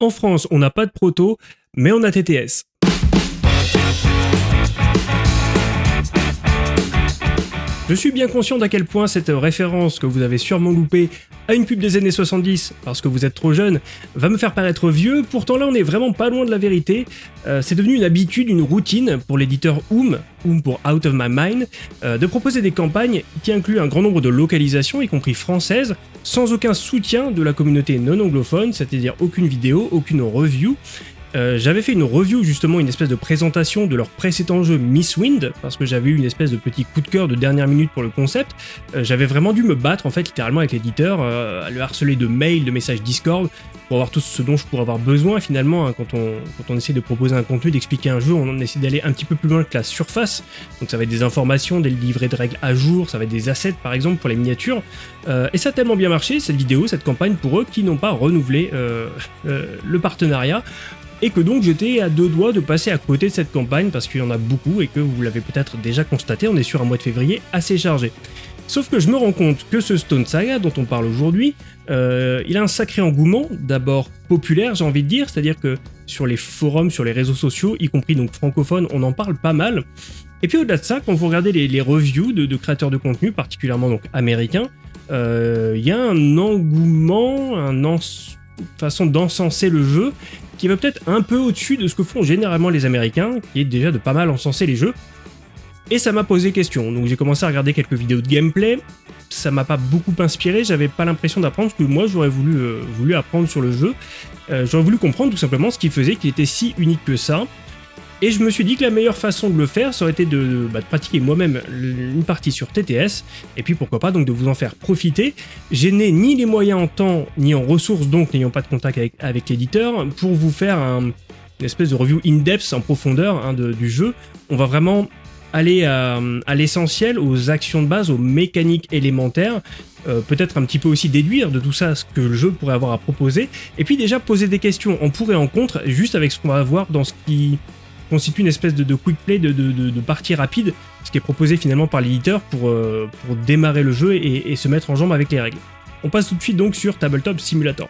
En France, on n'a pas de proto, mais on a TTS. Je suis bien conscient d'à quel point cette référence que vous avez sûrement loupée à une pub des années 70 parce que vous êtes trop jeune va me faire paraître vieux, pourtant là on est vraiment pas loin de la vérité. Euh, c'est devenu une habitude, une routine pour l'éditeur Oom, Oom pour Out of My Mind, euh, de proposer des campagnes qui incluent un grand nombre de localisations, y compris françaises, sans aucun soutien de la communauté non anglophone, c'est-à-dire aucune vidéo, aucune review, euh, j'avais fait une review justement, une espèce de présentation de leur précédent jeu Miss Wind, parce que j'avais eu une espèce de petit coup de cœur de dernière minute pour le concept. Euh, j'avais vraiment dû me battre en fait littéralement avec l'éditeur, euh, à le harceler de mails, de messages Discord, pour avoir tout ce dont je pourrais avoir besoin finalement hein, quand, on, quand on essaie de proposer un contenu, d'expliquer un jeu, on essaie d'aller un petit peu plus loin que la surface. Donc ça va être des informations, des livrets de règles à jour, ça va être des assets par exemple pour les miniatures. et ça a tellement bien marché cette vidéo, cette campagne pour eux qui n'ont pas renouvelé le partenariat et que donc j'étais à deux doigts de passer à côté de cette campagne parce qu'il y en a beaucoup et que vous l'avez peut-être déjà constaté, on est sur un mois de février assez chargé. Sauf que je me rends compte que ce Stone Saga dont on parle aujourd'hui, euh, il a un sacré engouement, d'abord populaire j'ai envie de dire, c'est-à-dire que sur les forums, sur les réseaux sociaux, y compris donc francophones, on en parle pas mal. Et puis au-delà de ça, quand vous regardez les, reviews de, créateurs de contenu, particulièrement donc américains, euh, il y a un engouement, une façon d'encenser le jeu qui va peut-être un peu au-dessus de ce que font généralement les Américains, qui est déjà de pas mal encenser les jeux. Et ça m'a posé question, donc j'ai commencé à regarder quelques vidéos de gameplay, ça m'a pas beaucoup inspiré, j'avais pas l'impression d'apprendre ce que moi j'aurais voulu, euh, apprendre sur le jeu. Euh, j'aurais voulu comprendre tout simplement ce qui faisait qu'il était si unique que ça, et je me suis dit que la meilleure façon de le faire, ça aurait été de, bah, pratiquer moi-même une partie sur TTS, et puis pourquoi pas donc de vous en faire profiter. J'ai n'ai ni les moyens en temps, ni en ressources, donc n'ayant pas de contact avec, l'éditeur, pour vous faire une espèce de review in-depth, en profondeur hein, du jeu. On va vraiment aller à, l'essentiel, aux actions de base, aux mécaniques élémentaires, euh, peut-être un petit peu aussi déduire de tout ça ce que le jeu pourrait avoir à proposer, et puis déjà poser des questions en pour et en contre, juste avec ce qu'on va voir dans ce qui constitue une espèce de, quick play, de, partie rapide, ce qui est proposé finalement par l'éditeur pour, euh, démarrer le jeu et, se mettre en jambe avec les règles. On passe tout de suite donc sur Tabletop Simulator.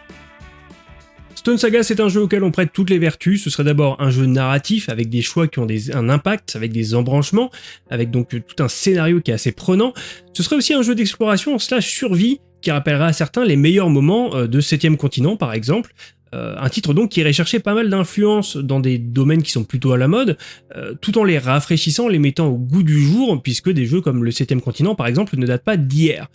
Stone Saga, c'est un jeu auquel on prête toutes les vertus. Ce serait d'abord un jeu narratif avec des choix qui ont un impact, avec des embranchements, avec donc tout un scénario qui est assez prenant. Ce serait aussi un jeu d'exploration slash survie qui rappellera à certains les meilleurs moments euh, de 7ème continent par exemple, euh, un titre donc qui chercher pas mal d'influences dans des domaines qui sont plutôt à la mode, euh, tout en les rafraîchissant, les mettant au goût du jour, puisque des jeux comme le 7ème continent par exemple ne datent pas d'hier.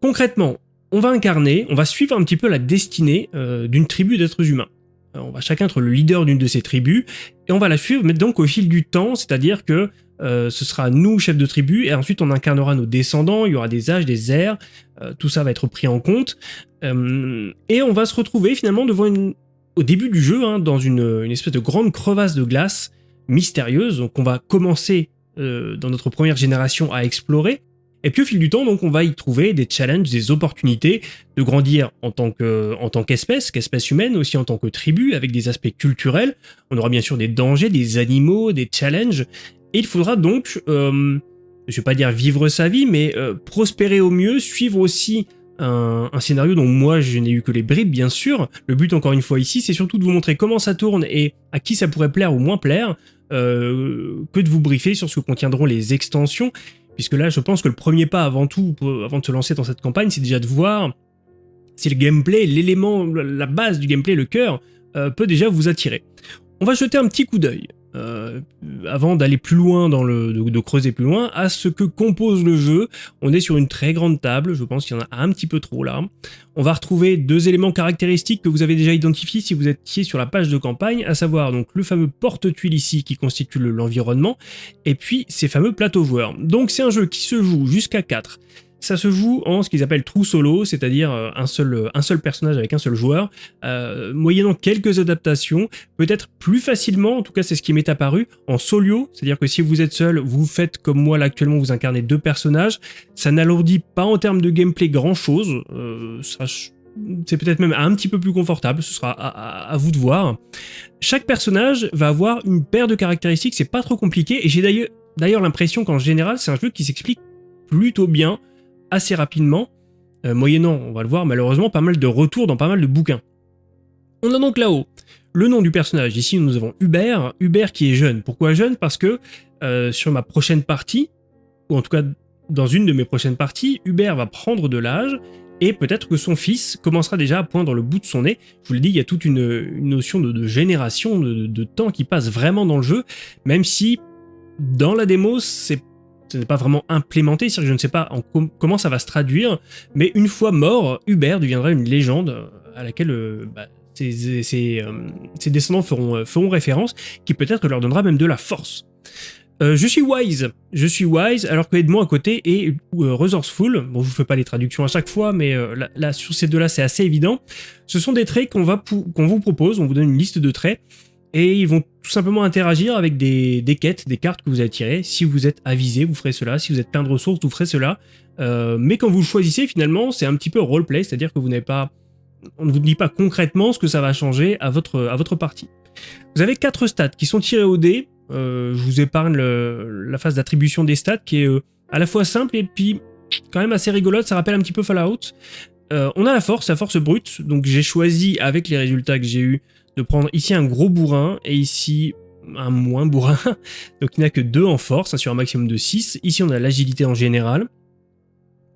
Concrètement, on va incarner, on va suivre un petit peu la destinée euh, d'une tribu d'êtres humains. on va chacun être le leader d'une de ces tribus, et on va la suivre, mais donc au fil du temps, c'est-à-dire que ce sera nous, chefs de tribu, et ensuite on incarnera nos descendants, il y aura des âges, des airs, tout ça va être pris en compte. Euh, et on va se retrouver finalement devant une, au début du jeu, hein, dans une, espèce de grande crevasse de glace mystérieuse, donc on va commencer euh, dans notre première génération à explorer, et puis au fil du temps, donc on va y trouver des challenges, des opportunités de grandir en tant qu'espèce, qu'espèce humaine, aussi en tant que tribu, avec des aspects culturels. On aura bien sûr des dangers, des animaux, des challenges, et il faudra donc, euh, je vais pas dire vivre sa vie, mais prospérer au mieux, suivre aussi un, scénario dont moi je n'ai eu que les bribes bien sûr. Le but encore une fois ici c'est surtout de vous montrer comment ça tourne et à qui ça pourrait plaire ou moins plaire, euh, que de vous briefer sur ce que contiendront les extensions, puisque là je pense que le premier pas avant tout, avant de se lancer dans cette campagne, c'est déjà de voir si le gameplay, l'élément, la base du gameplay, le cœur, euh, peut déjà vous attirer. On va jeter un petit coup d'œil. Euh, avant d'aller plus loin dans le, de, creuser plus loin, à ce que compose le jeu. On est sur une très grande table, je pense qu'il y en a un petit peu trop là. On va retrouver deux éléments caractéristiques que vous avez déjà identifiés si vous étiez sur la page de campagne, à savoir donc le fameux porte-tuile ici qui constitue l'environnement, et puis ces fameux plateaux joueurs. Donc c'est un jeu qui se joue jusqu'à 4. Ça se joue en ce qu'ils appellent true solo, c'est-à-dire euh, un seul, euh, un seul personnage avec un seul joueur, euh, moyennant quelques adaptations, peut-être plus facilement, en tout cas c'est ce qui m'est apparu, en solo, c'est-à-dire que si vous êtes seul, vous faites comme moi là actuellement, vous incarnez deux personnages, ça n'alourdit pas en termes de gameplay grand-chose, c'est peut-être même un petit peu plus confortable, ce sera à, à, vous de voir. Chaque personnage va avoir une paire de caractéristiques, c'est pas trop compliqué, et j'ai d'ailleurs l'impression qu'en général c'est un jeu qui s'explique plutôt bien, assez rapidement, euh, moyennant, on va le voir malheureusement, pas mal de retours dans pas mal de bouquins. On a donc là-haut le nom du personnage. Ici, nous avons Hubert, Hubert qui est jeune. Pourquoi jeune? Parce que euh, sur ma prochaine partie, ou en tout cas dans une de mes prochaines parties, Hubert va prendre de l'âge et peut-être que son fils commencera déjà à poindre le bout de son nez. Je vous l'ai dit, il y a toute une, notion de, génération, de, temps qui passe vraiment dans le jeu, même si dans la démo, c'est ce n'est pas vraiment implémenté, c'est-à-dire que je ne sais pas comment ça va se traduire, mais une fois mort, Hubert deviendra une légende à laquelle euh, bah, ses, euh, descendants feront, euh, référence, qui peut-être leur donnera même de la force. Euh, je suis wise, je suis wise, alors que Edmond à côté est resourceful. Bon, je vous fais pas les traductions à chaque fois, mais là, sur ces deux-là, c'est assez évident. Ce sont des traits qu'on qu'on vous propose, on vous donne une liste de traits, et ils vont tout simplement interagir avec des, quêtes, des cartes que vous avez tirées. Si vous êtes avisé, vous ferez cela. Si vous êtes plein de ressources, vous ferez cela. mais quand vous choisissez, finalement, c'est un petit peu roleplay, c'est-à-dire que vous n'avez pas on ne vous dit pas concrètement ce que ça va changer à votre, à votre partie. Vous avez quatre stats qui sont tirés au dé. Euh, je vous épargne la phase d'attribution des stats qui est euh, à la fois simple et puis quand même assez rigolote. Ça rappelle un petit peu Fallout. Euh, on a la force, la force brute. Donc j'ai choisi avec les résultats que j'ai eu de prendre ici un gros bourrin et ici un moins bourrin. Donc il n'y a que deux en force hein, sur un maximum de 6. Ici on a l'agilité en général.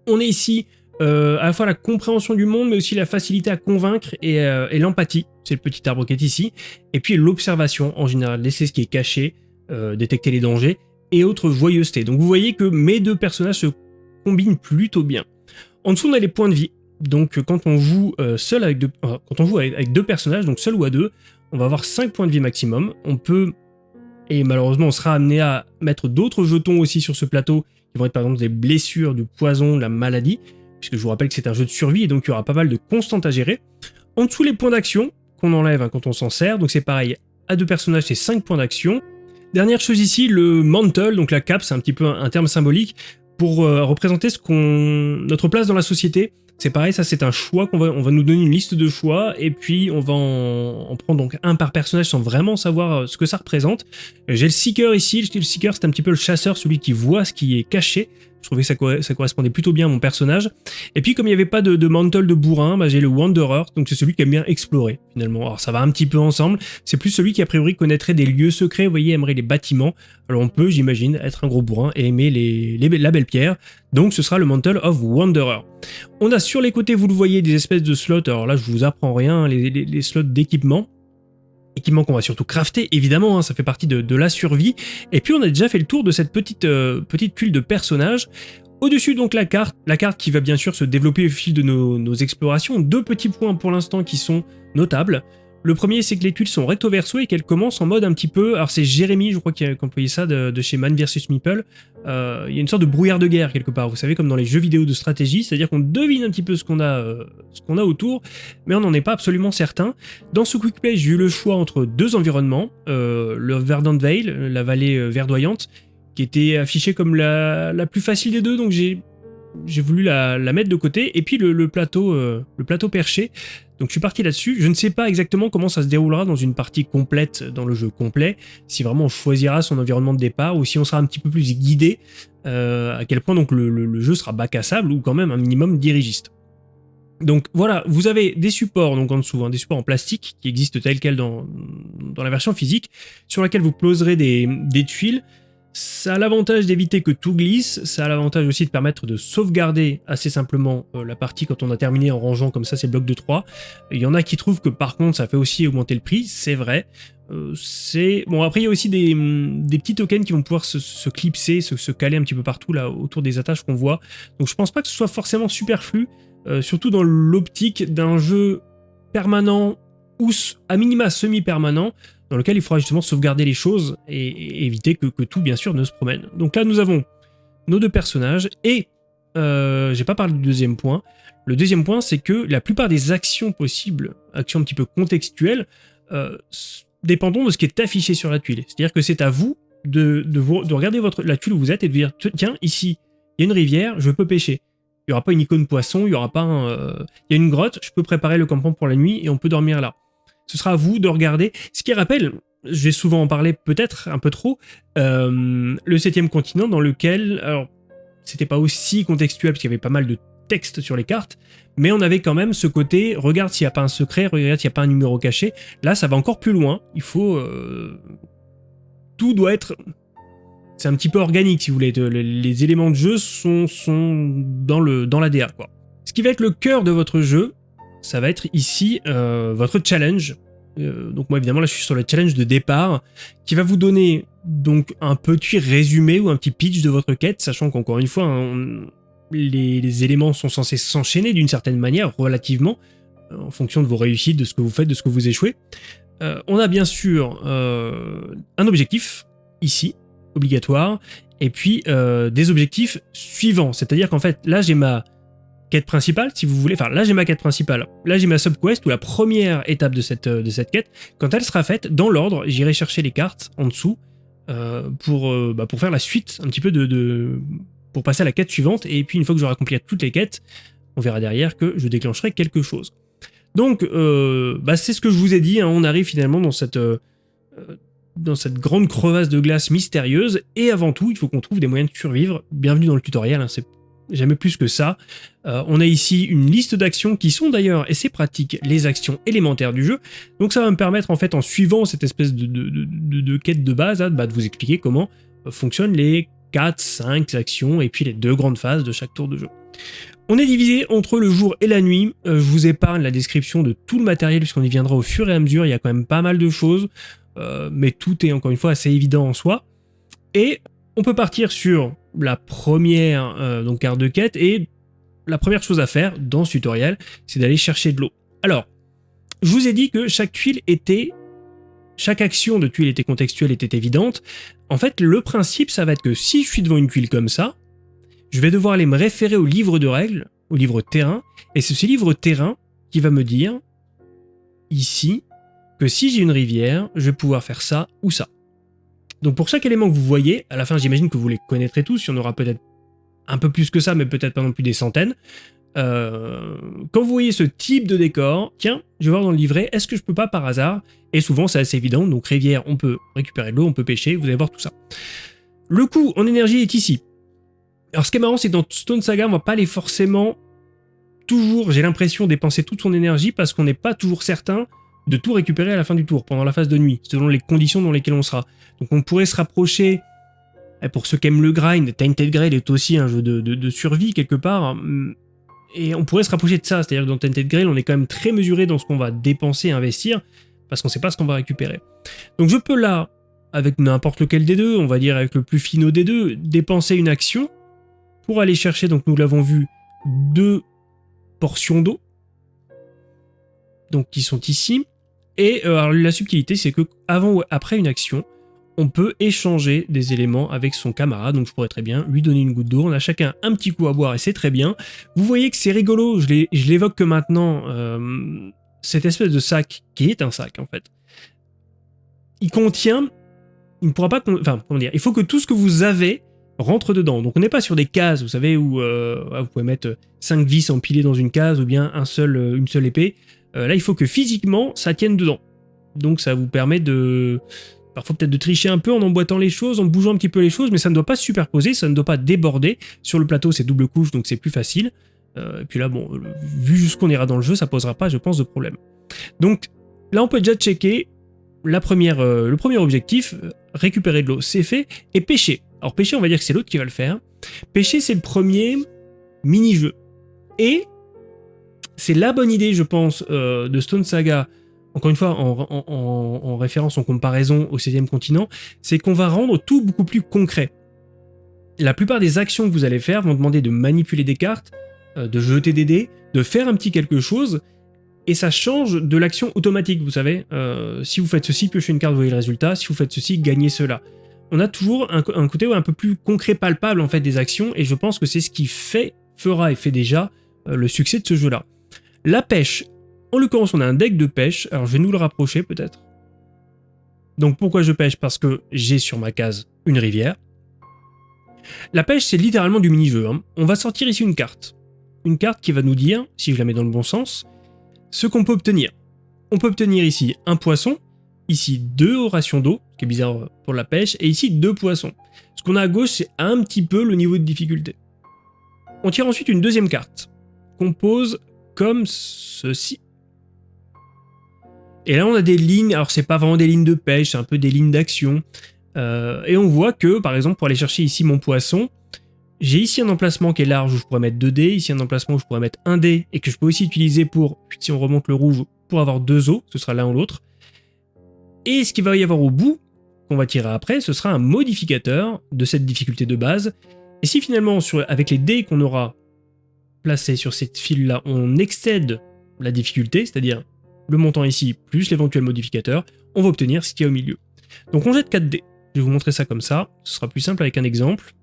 On est ici euh, à la fois la compréhension du monde, mais aussi la facilité à convaincre et, euh, l'empathie, c'est le petit arbre qui est ici, et puis l'observation en général, laisser ce qui est caché, euh, détecter les dangers, et autres joyeuseté. Donc vous voyez que mes deux personnages se combinent plutôt bien. En dessous, on a les points de vie. Donc quand on joue seul avec deux, quand on joue avec, deux personnages, donc seul ou à deux, on va avoir 5 points de vie maximum. On peut, et malheureusement on sera amené à mettre d'autres jetons aussi sur ce plateau, qui vont être par exemple des blessures, du poison, de la maladie puisque je vous rappelle que c'est un jeu de survie et donc il y aura pas mal de constantes à gérer. En dessous, les points d'action qu'on enlève hein, quand on s'en sert, donc c'est pareil, à deux personnages, c'est 5 points d'action. Dernière chose ici, le mantle, donc la cape, c'est un petit peu un, terme symbolique pour euh, représenter ce notre place dans la société. C'est pareil, ça c'est un choix qu'on va, on va nous donner une liste de choix et puis on va en, prendre donc un par personnage sans vraiment savoir euh, ce que ça représente. J'ai le seeker ici, le seeker c'est un petit peu le chasseur, celui qui voit ce qui est caché. Je trouvais que ça, correspondait plutôt bien à mon personnage. Et puis comme il n'y avait pas de, mantle de bourrin, bah, j'ai le Wanderer, donc c'est celui qui aime bien explorer finalement. Alors ça va un petit peu ensemble, c'est plus celui qui a priori connaîtrait des lieux secrets, vous voyez, aimerait les bâtiments. Alors on peut, j'imagine, être un gros bourrin et aimer les, la belle pierre. Donc ce sera le Mantle of Wanderer. On a sur les côtés, vous le voyez, des espèces de slots. Alors là, je vous apprends rien, les slots d'équipement équipement qu'on va surtout crafter, évidemment, hein, ça fait partie de, la survie. Et puis on a déjà fait le tour de cette petite, euh, petite tuile de personnages. Au-dessus, donc, la carte, la carte qui va bien sûr se développer au fil de nos explorations. Deux petits points pour l'instant qui sont notables. Le premier, c'est que les tuiles sont recto verso et qu'elles commencent en mode un petit peu... Alors c'est Jérémy, je crois, qui a employé ça de, chez Man vs Meeple. Euh, il y a une sorte de brouillard de guerre quelque part, vous savez, comme dans les jeux vidéo de stratégie, c'est-à-dire qu'on devine un petit peu ce qu'on a, euh, ce a autour, mais on n'en est pas absolument certain. Dans ce quick play, j'ai eu le choix entre deux environnements, euh, le Verdant Vale, la vallée verdoyante, qui était affichée comme la, la plus facile des deux, donc j'ai j'ai voulu la, mettre de côté, et puis le, plateau, le plateau perché, donc je suis parti là-dessus, je ne sais pas exactement comment ça se déroulera dans une partie complète dans le jeu complet, si vraiment on choisira son environnement de départ ou si on sera un petit peu plus guidé, euh, à quel point donc le, jeu sera bac à sable ou quand même un minimum dirigiste. Donc voilà, vous avez des supports donc en dessous, hein, des supports en plastique qui existent tels quels dans, la version physique, sur laquelle vous poserez des tuiles, ça a l'avantage d'éviter que tout glisse, ça a l'avantage aussi de permettre de sauvegarder assez simplement euh, la partie quand on a terminé en rangeant comme ça ces blocs de 3. Il y en a qui trouvent que par contre ça fait aussi augmenter le prix, c'est vrai. Euh, c'est Bon après il y a aussi des, mm, petits tokens qui vont pouvoir se, clipser, se, caler un petit peu partout autour des attaches qu'on voit. Donc je pense pas que ce soit forcément superflu, euh, surtout dans l'optique d'un jeu permanent ou à minima semi-permanent, dans lequel il faudra justement sauvegarder les choses et, éviter que, tout, bien sûr, ne se promène. Donc là, nous avons nos deux personnages, et euh, j'ai pas parlé du deuxième point. Le deuxième point, c'est que la plupart des actions possibles, actions un petit peu contextuelles, euh, dépendront de ce qui est affiché sur la tuile. C'est-à-dire que c'est à vous de, de, de, regarder votre, la tuile où vous êtes et de dire, tiens, ici, il y a une rivière, je peux pêcher. Il n'y aura pas une icône poisson, il y aura pas un... Euh, il y a une grotte, je peux préparer le campement pour la nuit et on peut dormir là. Ce sera à vous de regarder. Ce qui rappelle, je vais souvent en parler peut-être un peu trop, euh, le septième continent dans lequel, alors c'était pas aussi contextuel parce qu'il y avait pas mal de texte sur les cartes, mais on avait quand même ce côté, regarde s'il n'y a pas un secret, regarde s'il n'y a pas un numéro caché. Là, ça va encore plus loin. Il faut... Euh, tout doit être... C'est un petit peu organique, si vous voulez. Les éléments de jeu sont, dans le dans quoi. Ce qui va être le cœur de votre jeu, ça va être ici euh, votre challenge. Euh, donc moi, évidemment, là, je suis sur le challenge de départ, qui va vous donner donc un petit résumé ou un petit pitch de votre quête, sachant qu'encore une fois, les, éléments sont censés s'enchaîner d'une certaine manière, relativement, euh, en fonction de vos réussites, de ce que vous faites, de ce que vous échouez. On a bien sûr un objectif, ici, obligatoire, et puis des objectifs suivants. C'est-à-dire qu'en fait, là j'ai ma principale, si vous voulez, enfin là j'ai ma quête principale, là j'ai ma subquest ou la première étape de cette, de cette quête. Quand elle sera faite, dans l'ordre, j'irai chercher les cartes en dessous pour, bah, pour faire la suite un petit peu de, pour passer à la quête suivante, et puis une fois que j'aurai accompli toutes les quêtes, on verra derrière que je déclencherai quelque chose. Donc, euh, bah, c'est ce que je vous ai dit, hein, on arrive finalement dans cette, euh, dans cette grande crevasse de glace mystérieuse, et avant tout, il faut qu'on trouve des moyens de survivre. Bienvenue dans le tutoriel, hein, c'est jamais plus que ça. Euh, on a ici une liste d'actions qui sont d'ailleurs, et c'est pratique, les actions élémentaires du jeu. Donc ça va me permettre en fait, en suivant cette espèce de, de, quête de base, hein, bah, de vous expliquer comment fonctionnent les 4, 5 actions et puis les deux grandes phases de chaque tour de jeu. On est divisé entre le jour et la nuit, euh, je vous épargne la description de tout le matériel puisqu'on y viendra au fur et à mesure, il y a quand même pas mal de choses, euh, mais tout est encore une fois assez évident en soi. Et on peut partir sur la première euh, donc carte de quête et la première chose à faire dans ce tutoriel, c'est d'aller chercher de l'eau. Alors, je vous ai dit que chaque tuile était chaque action de tuile était contextuelle, était évidente. En fait, le principe, ça va être que si je suis devant une tuile comme ça, je vais devoir aller me référer au livre de règles, au livre terrain, et c'est ce livre terrain qui va me dire, ici, que si j'ai une rivière, je vais pouvoir faire ça ou ça. Donc pour chaque élément que vous voyez, à la fin j'imagine que vous les connaîtrez tous, il y en aura peut-être un peu plus que ça, mais peut-être pas non plus des centaines. Euh, quand vous voyez ce type de décor, tiens, je vais voir dans le livret, est-ce que je peux pas par hasard Et souvent c'est assez évident, donc rivière, on peut récupérer de l'eau, on peut pêcher, vous allez voir tout ça. Le coût en énergie est ici. Alors ce qui est marrant, c'est que dans Stone Saga, on va pas aller forcément toujours, j'ai l'impression, dépenser toute son énergie parce qu'on n'est pas toujours certain de tout récupérer à la fin du tour, pendant la phase de nuit, selon les conditions dans lesquelles on sera. Donc on pourrait se rapprocher, eh, pour ceux qui aiment le grind, Tainted Grail est aussi un jeu de, survie quelque part, et on pourrait se rapprocher de ça, c'est-à-dire que dans Tented Grail, on est quand même très mesuré dans ce qu'on va dépenser investir, parce qu'on ne sait pas ce qu'on va récupérer. Donc je peux là, avec n'importe lequel des deux, on va dire avec le plus finaux des deux, dépenser une action pour aller chercher, donc nous l'avons vu, deux portions d'eau, donc qui sont ici. Et euh, la subtilité, c'est que avant ou après une action, on peut échanger des éléments avec son camarade, donc je pourrais très bien lui donner une goutte d'eau, on a chacun un petit coup à boire et c'est très bien. Vous voyez que c'est rigolo, je l'évoque que maintenant, euh, cette espèce de sac, qui est un sac en fait, il contient, il ne pourra pas, enfin comment dire, il faut que tout ce que vous avez rentre dedans. Donc on n'est pas sur des cases, vous savez, où euh, vous pouvez mettre 5 vis empilées dans une case ou bien un seul, une seule épée. Là il faut que physiquement ça tienne dedans. Donc ça vous permet de Parfois peut-être de tricher un peu en emboîtant les choses, en bougeant un petit peu les choses, mais ça ne doit pas se superposer, ça ne doit pas déborder. Sur le plateau, c'est double couche, donc c'est plus facile. Euh, et puis là, bon, vu jusqu'où on ira dans le jeu, ça posera pas, je pense, de problème. Donc là, on peut déjà checker euh, le premier objectif, euh, récupérer de l'eau, c'est fait, et pêcher. Alors pêcher, on va dire que c'est l'autre qui va le faire. Pêcher, c'est le premier mini-jeu. Et c'est la bonne idée, je pense, de Stone Saga encore une fois, en, référence, en comparaison au 16e continent, c'est qu'on va rendre tout beaucoup plus concret. La plupart des actions que vous allez faire vont demander de manipuler des cartes, euh, de jeter des dés, de faire un petit quelque chose, et ça change de l'action automatique, vous savez. Euh, si vous faites ceci, piochez une carte, vous voyez le résultat. Si vous faites ceci, gagnez cela. On a toujours un, côté un peu plus concret, palpable en fait des actions, et je pense que c'est ce qui fait, fera et fait déjà euh, le succès de ce jeu-là. La pêche, en l'occurrence, on a un deck de pêche. Alors, je vais nous le rapprocher peut-être. Donc, pourquoi je pêche? Parce que j'ai sur ma case une rivière. La pêche, c'est littéralement du mini-jeu. Hein. On va sortir ici une carte. Une carte qui va nous dire, si je la mets dans le bon sens, ce qu'on peut obtenir. On peut obtenir ici un poisson, ici deux rations d'eau, ce qui est bizarre pour la pêche, et ici deux poissons. Ce qu'on a à gauche, c'est un petit peu le niveau de difficulté. On tire ensuite une deuxième carte. compose comme ceci. Et là, on a des lignes, alors c'est pas vraiment des lignes de pêche, c'est un peu des lignes d'action. Euh, et on voit que, par exemple, pour aller chercher ici mon poisson, j'ai ici un emplacement qui est large où je pourrais mettre 2 dés, ici un emplacement où je pourrais mettre 1 dé, et que je peux aussi utiliser pour, si on remonte le rouge, pour avoir deux os, ce sera l'un ou l'autre. Et ce qu'il va y avoir au bout, qu'on va tirer après, ce sera un modificateur de cette difficulté de base. Et si finalement, avec les dés qu'on aura placés sur cette file-là, on excède la difficulté, c'est-à-dire le montant ici plus l'éventuel modificateur, on va obtenir ce qu'il y a au milieu. Donc on jette 4 dés. Je vais vous montrer ça comme ça, ce sera plus simple avec un exemple.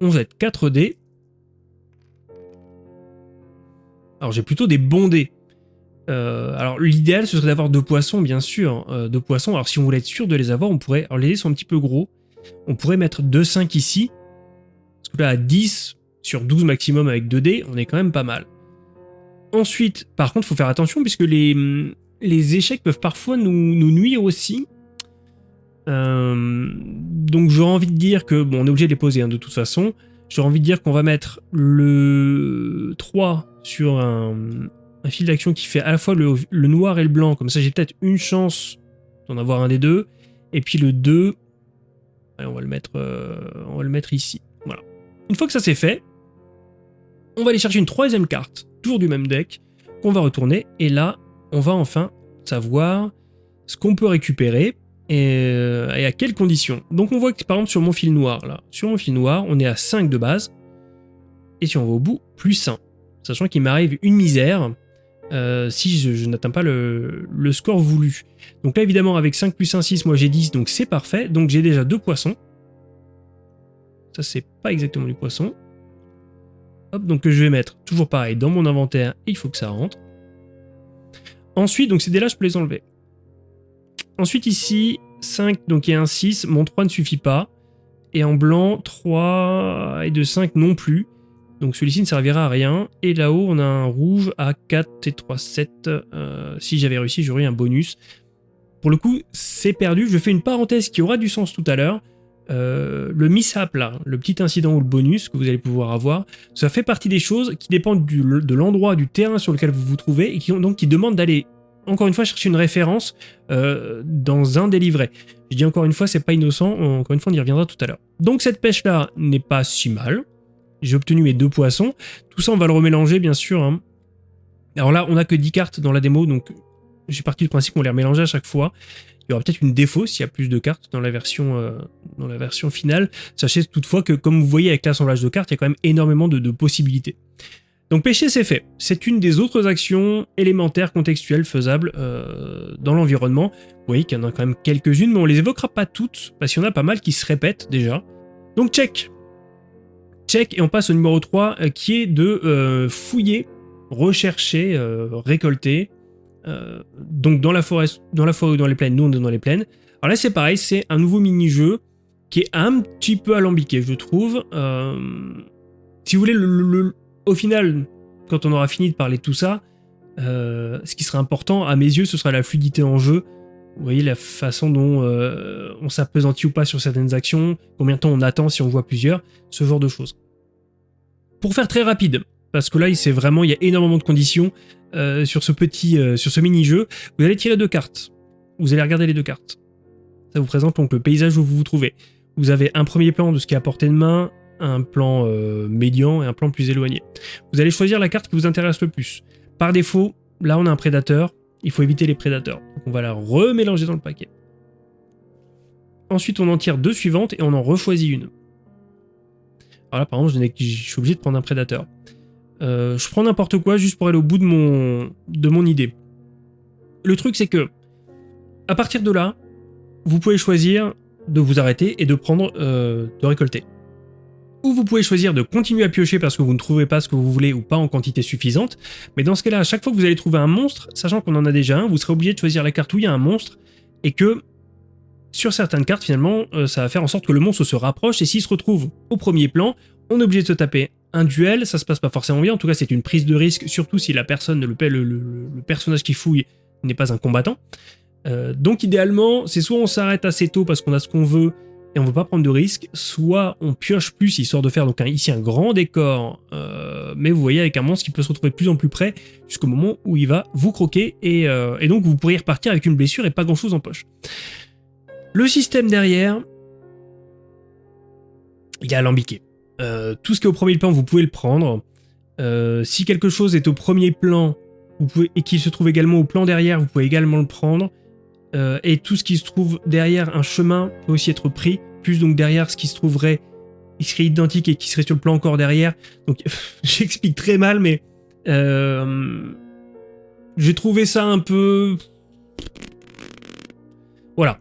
On jette 4 dés. Alors j'ai plutôt des bons dés. Euh, alors l'idéal ce serait d'avoir deux poissons bien sûr, euh, deux poissons. Alors si on voulait être sûr de les avoir, on pourrait... Alors les dés sont un petit peu gros. On pourrait mettre 2-5 ici. Parce que là à 10 sur 12 maximum avec 2 dés, on est quand même pas mal. Ensuite, par contre, il faut faire attention puisque les, les échecs peuvent parfois nous, nuire aussi. Euh, donc j'aurais envie de dire que, bon on est obligé de les poser hein, de toute façon, j'aurais envie de dire qu'on va mettre le 3 sur un, fil d'action qui fait à la fois le, noir et le blanc, comme ça j'ai peut-être une chance d'en avoir un des deux, et puis le 2, on, va le mettre, euh, on va le mettre ici, voilà. Une fois que ça c'est fait, on va aller chercher une troisième carte, toujours du même deck, qu'on va retourner, et là, on va enfin savoir ce qu'on peut récupérer euh, et, à quelles conditions. Donc on voit que par exemple sur mon fil noir, là, sur mon fil noir, on est à 5 de base, et si on va au bout, plus 1. Sachant qu'il m'arrive une misère euh, si je, n'atteins pas le, score voulu. Donc là évidemment avec 5 plus 1, 6, moi j'ai 10, donc c'est parfait. Donc j'ai déjà deux poissons. Ça c'est pas exactement du poisson. Hop, donc je vais mettre toujours pareil dans mon inventaire, il faut que ça rentre. Ensuite, donc ces dés-là, je peux les enlever. Ensuite ici, 5, donc il y a un 6, mon 3 ne suffit pas. Et en blanc, 3 et de 5 non plus. Donc celui-ci ne servira à rien. Et là-haut, on a un rouge à 4 et 3, 7. Euh, si j'avais réussi, j'aurais un bonus. Pour le coup, c'est perdu. Je fais une parenthèse qui aura du sens tout à l'heure. Euh, le mishap là, le petit incident ou le bonus que vous allez pouvoir avoir, ça fait partie des choses qui dépendent de l'endroit, du terrain sur lequel vous vous trouvez et qui, donc, qui demandent d'aller, encore une fois, chercher une référence euh, dans un des livrets. Je dis encore une fois, c'est pas innocent, encore une fois, on y reviendra tout à l'heure. Donc cette pêche là n'est pas si mal. J'ai obtenu mes deux poissons. Tout ça, on va le remélanger, bien sûr. Hein. Alors là, on a que 10 cartes dans la démo, donc j'ai parti du principe qu'on les remélangeait à chaque fois. Il y aura peut-être une défaut s'il y a plus de cartes dans la version, euh, dans la version finale. Sachez toutefois que, comme vous voyez avec l'assemblage de cartes, il y a quand même énormément de, possibilités. Donc pêcher, c'est fait. C'est une des autres actions élémentaires contextuelles faisables euh, dans l'environnement. Vous voyez qu'il y en a quand même quelques-unes, mais on les évoquera pas toutes, parce qu'il y en a pas mal qui se répètent déjà. Donc check Check, et on passe au numéro 3, euh, qui est de fouiller, rechercher, récolter, euh, donc dans la forêt, dans la forêt ou dans les plaines, nous on est dans les plaines. Alors là c'est pareil, c'est un nouveau mini-jeu qui est un petit peu alambiqué, je trouve. Euh, si vous voulez, le, au final, quand on aura fini de parler de tout ça, euh, ce qui sera important à mes yeux, ce sera la fluidité en jeu. Vous voyez la façon dont on s'apesantit ou pas sur certaines actions, combien de temps on attend si on voit plusieurs, ce genre de choses. Pour faire très rapide, parce que là, c'est vraiment, il y a énormément de conditions. Euh, sur ce petit, euh, sur ce mini-jeu, vous allez tirer deux cartes. Vous allez regarder les deux cartes. Ça vous présente donc le paysage où vous vous trouvez. Vous avez un premier plan de ce qui est à portée de main, un plan euh, médian et un plan plus éloigné. Vous allez choisir la carte qui vous intéresse le plus. Par défaut, là on a un prédateur, il faut éviter les prédateurs. Donc on va la remélanger dans le paquet. Ensuite on en tire deux suivantes et on en rechoisit une. Alors là par exemple je suis obligé de prendre un prédateur. Euh, je prends n'importe quoi juste pour aller au bout de mon, idée. Le truc, c'est que, à partir de là, vous pouvez choisir de vous arrêter et de prendre, euh, de récolter. Ou vous pouvez choisir de continuer à piocher parce que vous ne trouvez pas ce que vous voulez ou pas en quantité suffisante. Mais dans ce cas-là, à chaque fois que vous allez trouver un monstre, sachant qu'on en a déjà un, vous serez obligé de choisir la carte où il y a un monstre et que sur certaines cartes, finalement, euh, ça va faire en sorte que le monstre se rapproche et s'il se retrouve au premier plan, on est obligé de se taper un duel, ça se passe pas forcément bien, en tout cas c'est une prise de risque, surtout si la personne, le, le, le, personnage qui fouille n'est pas un combattant. Euh, donc idéalement, c'est soit on s'arrête assez tôt parce qu'on a ce qu'on veut et on veut pas prendre de risques, soit on pioche plus histoire de faire donc ici un grand décor, euh, mais vous voyez avec un monstre qui peut se retrouver de plus en plus près jusqu'au moment où il va vous croquer et, euh, donc vous pourriez repartir avec une blessure et pas grand chose en poche. Le système derrière, il est alambiqué. Euh, tout ce qui est au premier plan, vous pouvez le prendre. si quelque chose est au premier plan et qu'il se trouve également au plan derrière, vous pouvez également le prendre. Euh, et tout ce qui se trouve derrière un chemin peut aussi être pris, plus donc derrière ce qui se trouverait, il serait identique et qui serait sur le plan encore derrière. Donc j'explique très mal, mais euh, j'ai trouvé ça un peu... Voilà.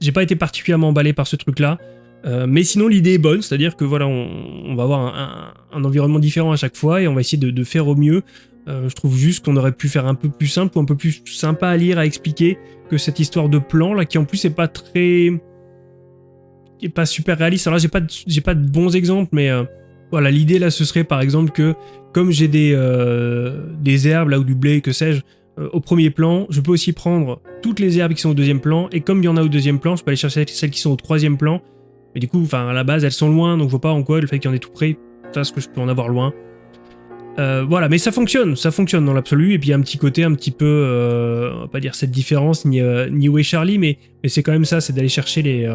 J'ai pas été particulièrement emballé par ce truc-là. Euh, mais sinon l'idée est bonne, c'est-à-dire que voilà, on, va avoir un, environnement différent à chaque fois et on va essayer de faire au mieux euh, je trouve juste qu'on aurait pu faire un peu plus simple ou un peu plus sympa à lire, à expliquer que cette histoire de plan là, qui en plus est pas très, qui pas super réaliste. Alors là, j'ai pas, j'ai pas de bons exemples, mais euh, voilà, l'idée là, ce serait par exemple que comme j'ai des des herbes là ou du blé, que sais-je, au premier plan, je peux aussi prendre toutes les herbes qui sont au deuxième plan, et comme il y en a au deuxième plan, je peux aller chercher celles qui sont au troisième plan. Mais du coup, enfin à la base, elles sont loin, donc je vois pas en quoi le fait qu'il y en ait tout près, ça ce que je peux en avoir loin. Euh, voilà, mais ça fonctionne, ça fonctionne dans l'absolu, et puis il y a un petit côté un petit peu, euh, on va pas dire cette différence, ni, euh, ni est Charlie, mais, mais c'est quand même ça, c'est d'aller chercher les...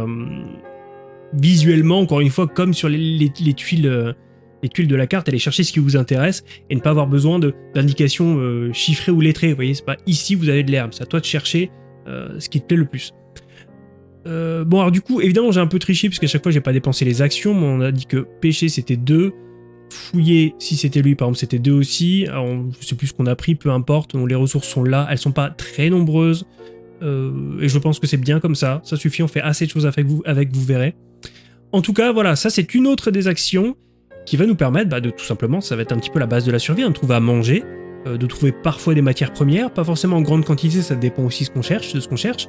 visuellement, encore une fois, comme sur les, tuiles les tuiles de la carte, aller chercher ce qui vous intéresse, et ne pas avoir besoin d'indications chiffrées ou lettrées, vous voyez, c'est pas ici vous avez de l'herbe, c'est à toi de chercher ce qui te plaît le plus. Bon alors du coup, évidemment j'ai un peu triché, puisqu'à chaque fois j'ai pas dépensé les actions, mais on a dit que pêcher c'était 2, fouiller si c'était lui, par exemple c'était deux aussi, alors, je sais plus ce qu'on a pris, peu importe, les ressources sont là, elles sont pas très nombreuses, euh, et je pense que c'est bien comme ça, ça suffit, on fait assez de choses avec vous, avec vous verrez. En tout cas, voilà, ça c'est une autre des actions qui va nous permettre bah, de tout simplement, ça va être un petit peu la base de la survie, hein, de trouver à manger, euh, de trouver parfois des matières premières, pas forcément en grande quantité, ça dépend aussi ce qu'on cherche, de ce qu'on cherche,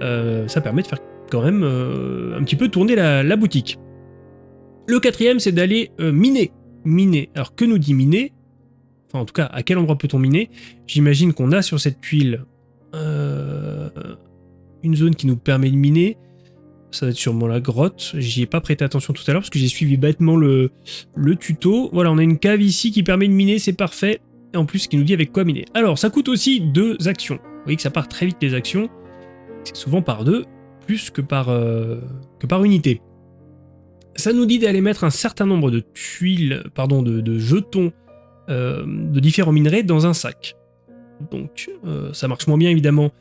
euh, ça permet de faire quand même un petit peu tourner la, boutique. Le quatrième, c'est d'aller miner miner. Alors que nous dit miner? Enfin en tout cas, à quel endroit peut-on miner? J'imagine qu'on a sur cette tuile euh, une zone qui nous permet de miner. Ça va être sûrement la grotte. J'y ai pas prêté attention tout à l'heure parce que j'ai suivi bêtement le, le tuto. Voilà, on a une cave ici qui permet de miner, c'est parfait. Et en plus, qui nous dit avec quoi miner. Alors, ça coûte aussi deux actions. Vous voyez que ça part très vite les actions. C'est souvent par deux, plus que par, euh, que par unité. Ça nous dit d'aller mettre un certain nombre de tuiles, pardon, de, jetons euh, de différents minerais dans un sac. Donc euh, ça marche moins bien évidemment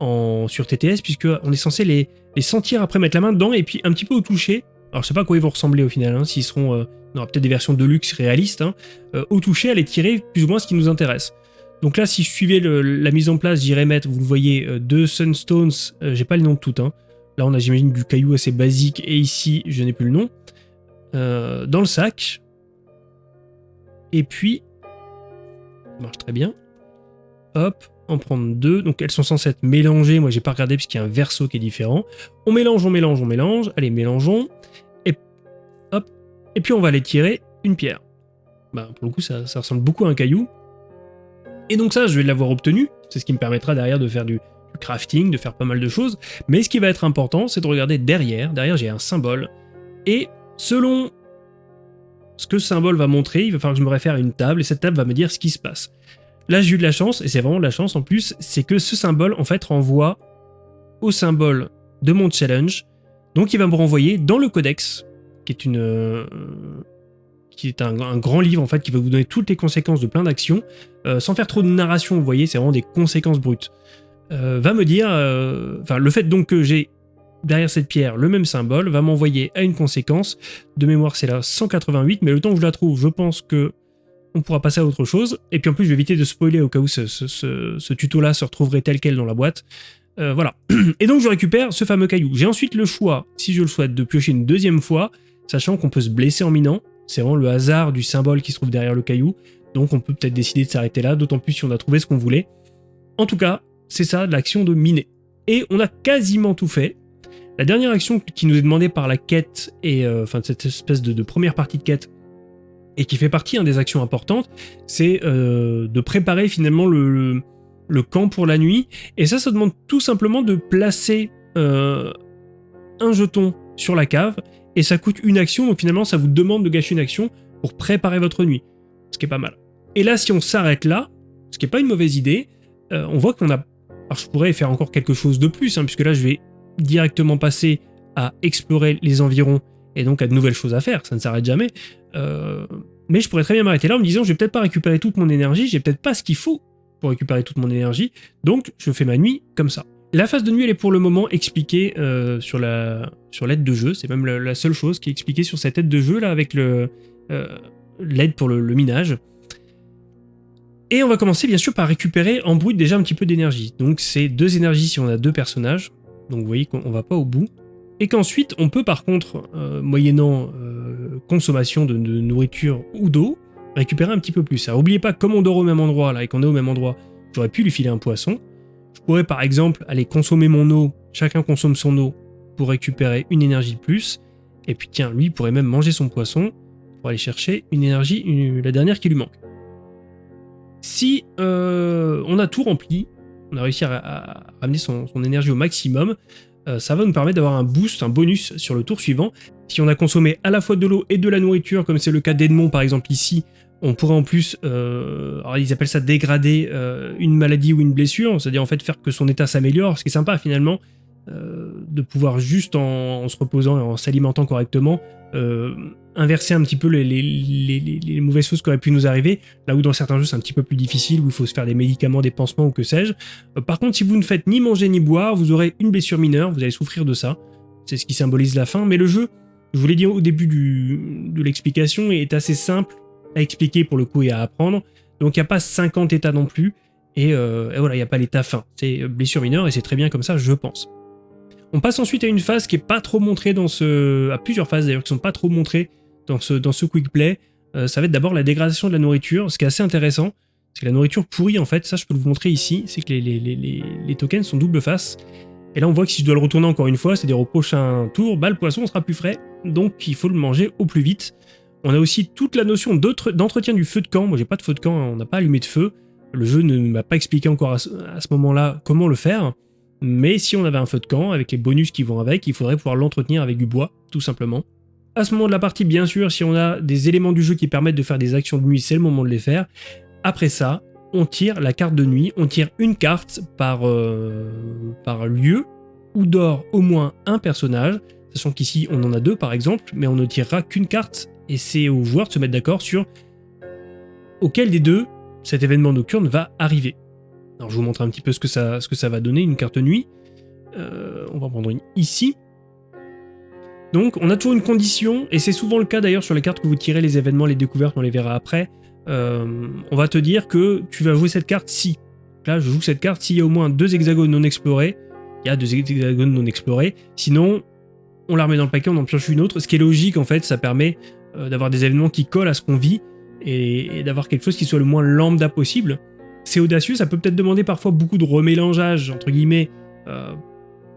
en, sur TTS puisque on est censé les, sentir après mettre la main dedans et puis un petit peu au toucher. Alors je sais pas à quoi ils vont ressembler au final, hein, s'ils seront... On aura peut-être des versions de luxe réalistes. Hein, au toucher, à les tirer plus ou moins ce qui nous intéresse. Donc là, si je suivais la mise en place, j'irais mettre, vous le voyez, deux Sunstones, j'ai pas le nom de tout, hein, Là, on a, j'imagine, du caillou assez basique. Et ici, je n'ai plus le nom. Euh, dans le sac. Et puis, ça marche très bien. Hop, en prendre deux. Donc, elles sont censées être mélangées. Moi, j'ai pas regardé puisqu'il y a un verso qui est différent. On mélange, on mélange, on mélange. Allez, mélangeons. Et hop. Et puis, on va aller tirer une pierre. Bah, pour le coup, ça ressemble beaucoup à un caillou. Et donc ça, je vais l'avoir obtenu. C'est ce qui me permettra derrière de faire du, crafting, de faire pas mal de choses, mais ce qui va être important, c'est de regarder derrière. Derrière, j'ai un symbole, et selon ce que ce symbole va montrer, il va falloir que je me réfère à une table, et cette table va me dire ce qui se passe. Là, j'ai eu de la chance, et c'est vraiment de la chance en plus, c'est que ce symbole, en fait, renvoie au symbole de mon challenge, donc il va me renvoyer dans le codex, qui est une... Euh, qui est un, grand livre en fait qui va vous donner toutes les conséquences de plein d'actions, euh, sans faire trop de narration, vous voyez, c'est vraiment des conséquences brutes. Euh, va me dire, euh, enfin le fait donc que j'ai derrière cette pierre le même symbole va m'envoyer à une conséquence. De mémoire c'est la 188, mais le temps que je la trouve, je pense que on pourra passer à autre chose. Et puis en plus je vais éviter de spoiler au cas où ce, tuto-là se retrouverait tel quel dans la boîte. Voilà. Et donc je récupère ce fameux caillou. J'ai ensuite le choix, si je le souhaite, de piocher une deuxième fois, sachant qu'on peut se blesser en minant. C'est vraiment le hasard du symbole qui se trouve derrière le caillou. Donc on peut peut-être décider de s'arrêter là, d'autant plus si on a trouvé ce qu'on voulait. En tout cas, c'est ça, l'action de miner. Et on a quasiment tout fait. La dernière action qui nous est demandée par la quête, et euh, enfin cette espèce de, première partie de quête, et qui fait partie hein, des actions importantes, c'est euh, de préparer finalement le, camp pour la nuit. Et ça, ça demande tout simplement de placer euh, un jeton sur la cave, et ça coûte une action, donc finalement ça vous demande de gâcher une action pour préparer votre nuit, ce qui est pas mal. Et là, si on s'arrête là, ce qui est pas une mauvaise idée, euh, on voit qu'on a... Alors je pourrais faire encore quelque chose de plus, hein, puisque là je vais directement passer à explorer les environs et donc à de nouvelles choses à faire, ça ne s'arrête jamais. Euh, mais je pourrais très bien m'arrêter là en me disant je vais peut-être pas récupérer toute mon énergie, j'ai peut-être pas ce qu'il faut pour récupérer toute mon énergie, donc je fais ma nuit comme ça. La phase de nuit, elle est pour le moment expliquée euh, sur la sur l'aide de jeu, c'est même la, seule chose qui est expliquée sur cette aide de jeu là avec euh, l'aide pour le, minage. Et on va commencer bien sûr par récupérer en brut déjà un petit peu d'énergie. Donc c'est deux énergies si on a deux personnages, donc vous voyez qu'on va pas au bout et qu'ensuite on peut par contre, euh, moyennant consommation de, nourriture ou d'eau, récupérer un petit peu plus. Alors n'oubliez pas, comme on dort au même endroit là et qu'on est au même endroit, j'aurais pu lui filer un poisson. Pourrais par exemple aller consommer mon eau, chacun consomme son eau pour récupérer une énergie de plus, et puis tiens, lui pourrait même manger son poisson pour aller chercher une énergie, la dernière qui lui manque. Si euh, on a tout rempli, on a réussi à, ramener son énergie au maximum, euh, ça va nous permettre d'avoir un boost, un bonus sur le tour suivant. Si on a consommé à la fois de l'eau et de la nourriture, comme c'est le cas d'Edmond par exemple ici, on pourrait en plus, euh, alors ils appellent ça dégrader euh, une maladie ou une blessure, c'est-à-dire en fait faire que son état s'améliore, ce qui est sympa finalement, de pouvoir juste en, se reposant et en s'alimentant correctement, inverser un petit peu les, mauvaises choses qui auraient pu nous arriver, là où dans certains jeux c'est un petit peu plus difficile, où il faut se faire des médicaments, des pansements ou que sais-je. Euh, par contre, si vous ne faites ni manger ni boire, vous aurez une blessure mineure, vous allez souffrir de ça. C'est ce qui symbolise la fin, mais le jeu, je vous l'ai dit au début de l'explication, est assez simple expliquer pour le coup et à apprendre. Donc il n'y a pas 50 états non plus, et, euh, voilà, il n'y a pas l'état fin. C'est blessure mineure et c'est très bien comme ça, je pense. On passe ensuite à une phase qui est pas trop montrée dans ce... à plusieurs phases d'ailleurs qui sont pas trop montrées dans ce, quick play, euh, ça va être d'abord la dégradation de la nourriture. Ce qui est assez intéressant, c'est que la nourriture pourrie, en fait, ça je peux vous montrer ici, c'est que les, les, tokens sont double face. Et là on voit que si je dois le retourner encore une fois, c'est-à-dire au prochain tour, bah, le poisson sera plus frais, donc il faut le manger au plus vite. On a aussi toute la notion d'entretien du feu de camp. Moi j'ai pas de feu de camp, hein, on n'a pas allumé de feu. Le jeu ne m'a pas expliqué encore à ce, moment-là comment le faire. Mais si on avait un feu de camp, avec les bonus qui vont avec, il faudrait pouvoir l'entretenir avec du bois, tout simplement. À ce moment de la partie, bien sûr, si on a des éléments du jeu qui permettent de faire des actions de nuit, c'est le moment de les faire. Après ça, on tire la carte de nuit, on tire une carte par, euh, par lieu, où dort au moins un personnage, sachant qu'ici on en a deux par exemple, mais on ne tirera qu'une carte, et c'est aux joueurs de se mettre d'accord sur auquel des deux cet événement nocturne va arriver. Alors je vous montre un petit peu ce que ça, ce que ça va donner, une carte nuit. Euh, on va prendre une ici. Donc on a toujours une condition, et c'est souvent le cas d'ailleurs sur les cartes que vous tirez, les événements, les découvertes, on les verra après. Euh, on va te dire que tu vas jouer cette carte si. Là je joue cette carte s'il y a au moins deux hexagones non explorés. Il y a deux hexagones non explorés. Sinon, on la remet dans le paquet, on en pioche une autre. Ce qui est logique en fait, ça permet euh, d'avoir des événements qui collent à ce qu'on vit et, d'avoir quelque chose qui soit le moins lambda possible. C'est audacieux, ça peut peut-être demander parfois beaucoup de remélangeage, entre guillemets, euh,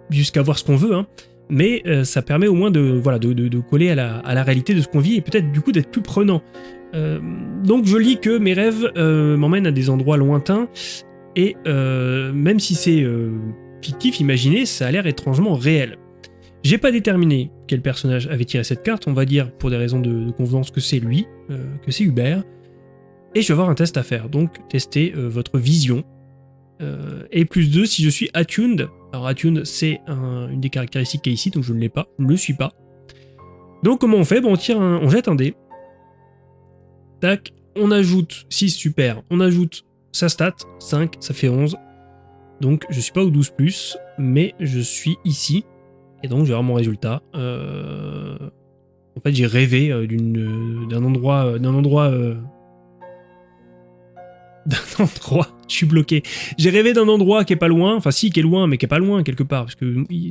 jusqu'à voir ce qu'on veut, hein mais euh, ça permet au moins de, voilà, de, coller à la, réalité de ce qu'on vit et peut-être du coup d'être plus prenant. Donc je lis que mes rêves m'emmènent à des endroits lointains et même si c'est fictif, imaginé, ça a l'air étrangement réel. J'ai pas déterminé quel personnage avait tiré cette carte, on va dire pour des raisons de, convenance que c'est lui, que c'est Hubert, et je vais avoir un test à faire, donc tester votre vision, et plus 2 si je suis attuned alors Attune, c'est une des caractéristiques qui est ici, donc je ne l'ai pas, je ne le suis pas. Donc comment on fait? Bon, on, tire on jette un dé. Tac, on ajoute 6, super. On ajoute sa stat, 5, ça fait 11. Donc je suis pas au 12+, plus, mais je suis ici. Et donc je vais résultat. Euh, en fait j'ai rêvé euh, d'un endroit, euh, d'un endroit d'un endroit. Je suis bloqué. J'ai rêvé d'un endroit qui est pas loin, enfin si, qui est loin, mais qui est pas loin quelque part, parce que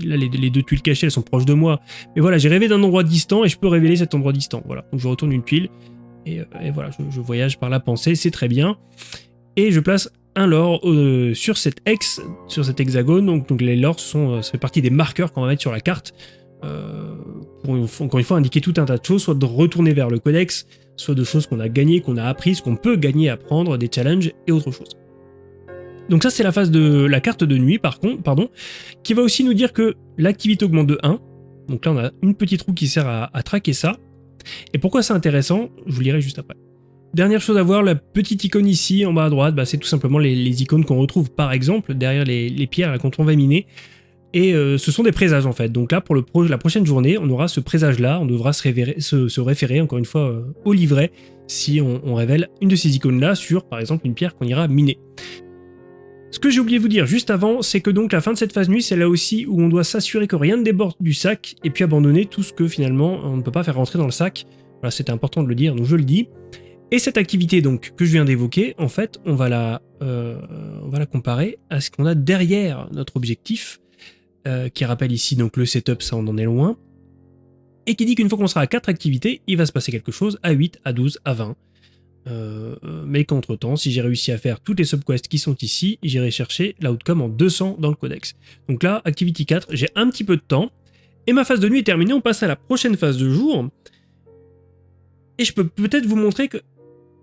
là les, deux tuiles cachées, elles sont proches de moi. Mais voilà, j'ai rêvé d'un endroit distant et je peux révéler cet endroit distant. Voilà, donc je retourne une tuile et, euh, voilà, je, voyage par la pensée, c'est très bien. Et je place un lore euh, sur cet ex, sur cet hexagone. Donc, les lores, sont, euh, ça fait partie des marqueurs qu'on va mettre sur la carte. pour encore une fois indiquer tout un tas de choses, soit de retourner vers le codex, soit de choses qu'on a gagnées, qu'on a apprises, qu'on peut gagner, apprendre, des challenges et autre chose. Donc ça c'est la phase de la carte de nuit par contre, pardon, qui va aussi nous dire que l'activité augmente de 1, Donc là, on a une petite roue qui sert à, traquer ça. Et pourquoi c'est intéressant Je vous le dirai juste après. Dernière chose à voir, la petite icône ici, en bas à droite, bah, c'est tout simplement les, icônes qu'on retrouve par exemple derrière les, pierres quand on va miner. Et euh, ce sont des présages en fait. Donc là, pour la prochaine journée, on aura ce présage-là. On devra se, référer, encore une fois euh, au livret si on, révèle une de ces icônes-là sur, par exemple, une pierre qu'on ira miner. Ce que j'ai oublié de vous dire juste avant, c'est que donc la fin de cette phase nuit, c'est là aussi où on doit s'assurer que rien ne déborde du sac et puis abandonner tout ce que finalement on ne peut pas faire rentrer dans le sac. Voilà, c'était important de le dire, donc je le dis. Et cette activité donc que je viens d'évoquer, en fait, on va la, euh, comparer à ce qu'on a derrière notre objectif, euh, qui rappelle ici donc le setup, ça on en est loin, et qui dit qu'une fois qu'on sera à 4 activités, il va se passer quelque chose à 8, à 12, à 20. Euh, mais qu'entre temps, si j'ai réussi à faire toutes les subquests qui sont ici, j'irai chercher l'outcome en 200 dans le codex. Donc là, Activity 4, j'ai un petit peu de temps, et ma phase de nuit est terminée, on passe à la prochaine phase de jour. Et je peux peut-être vous montrer que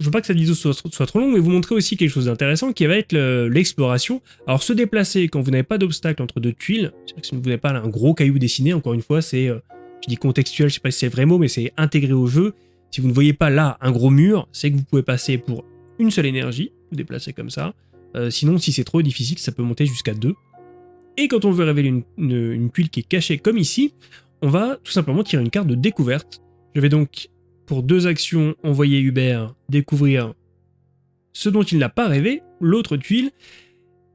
je veux pas que cette vidéo soit, trop longue, mais vous montrer aussi quelque chose d'intéressant qui va être l'exploration. Alors se déplacer quand vous n'avez pas d'obstacle entre deux tuiles, si vous n'avez pas un gros caillou dessiné, encore une fois, c'est, euh, je dis contextuel, je sais pas si c'est vrai mot, mais c'est intégré au jeu. Si vous ne voyez pas là un gros mur, c'est que vous pouvez passer pour une seule énergie, vous déplacer comme ça. Euh, sinon, si c'est trop difficile, ça peut monter jusqu'à deux. Et quand on veut révéler une, une tuile qui est cachée comme ici, on va tout simplement tirer une carte de découverte. Je vais donc pour deux actions, envoyer Hubert découvrir ce dont il n'a pas rêvé, l'autre tuile,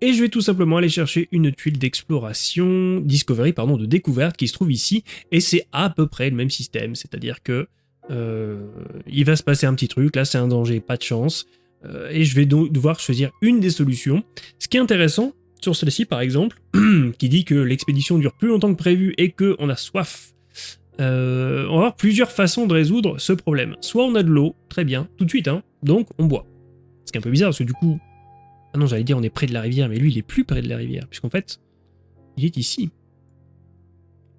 et je vais tout simplement aller chercher une tuile d'exploration, discovery, pardon, de découverte qui se trouve ici, et c'est à peu près le même système, c'est-à-dire que euh, il va se passer un petit truc, là c'est un danger, pas de chance, euh, et je vais donc devoir choisir une des solutions. Ce qui est intéressant, sur celle-ci par exemple, qui dit que l'expédition dure plus longtemps que prévu et qu'on a soif euh, on va avoir plusieurs façons de résoudre ce problème. Soit on a de l'eau, très bien, tout de suite, hein, donc on boit. Ce qui est un peu bizarre, parce que du coup... Ah non, j'allais dire on est près de la rivière, mais lui il est plus près de la rivière, puisqu'en fait, il est ici.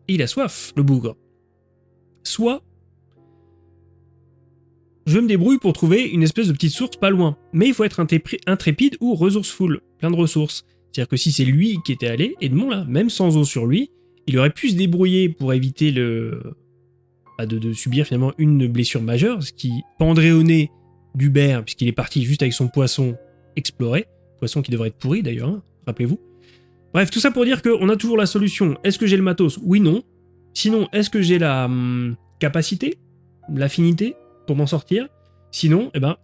Et il a soif, le bougre. Soit... Je me débrouille pour trouver une espèce de petite source pas loin, mais il faut être intrépide ou resourceful, plein de ressources. C'est-à-dire que si c'est lui qui était allé, de là, même sans eau sur lui, il aurait pu se débrouiller pour éviter le bah, de, subir finalement une blessure majeure, ce qui pendrait au nez d'Hubert, puisqu'il est parti juste avec son poisson exploré, poisson qui devrait être pourri d'ailleurs, hein, rappelez-vous. Bref, tout ça pour dire qu'on a toujours la solution. Est-ce que j'ai le matos? Oui, non. Sinon, est-ce que j'ai la hum, capacité, l'affinité pour m'en sortir? Sinon, eh ben,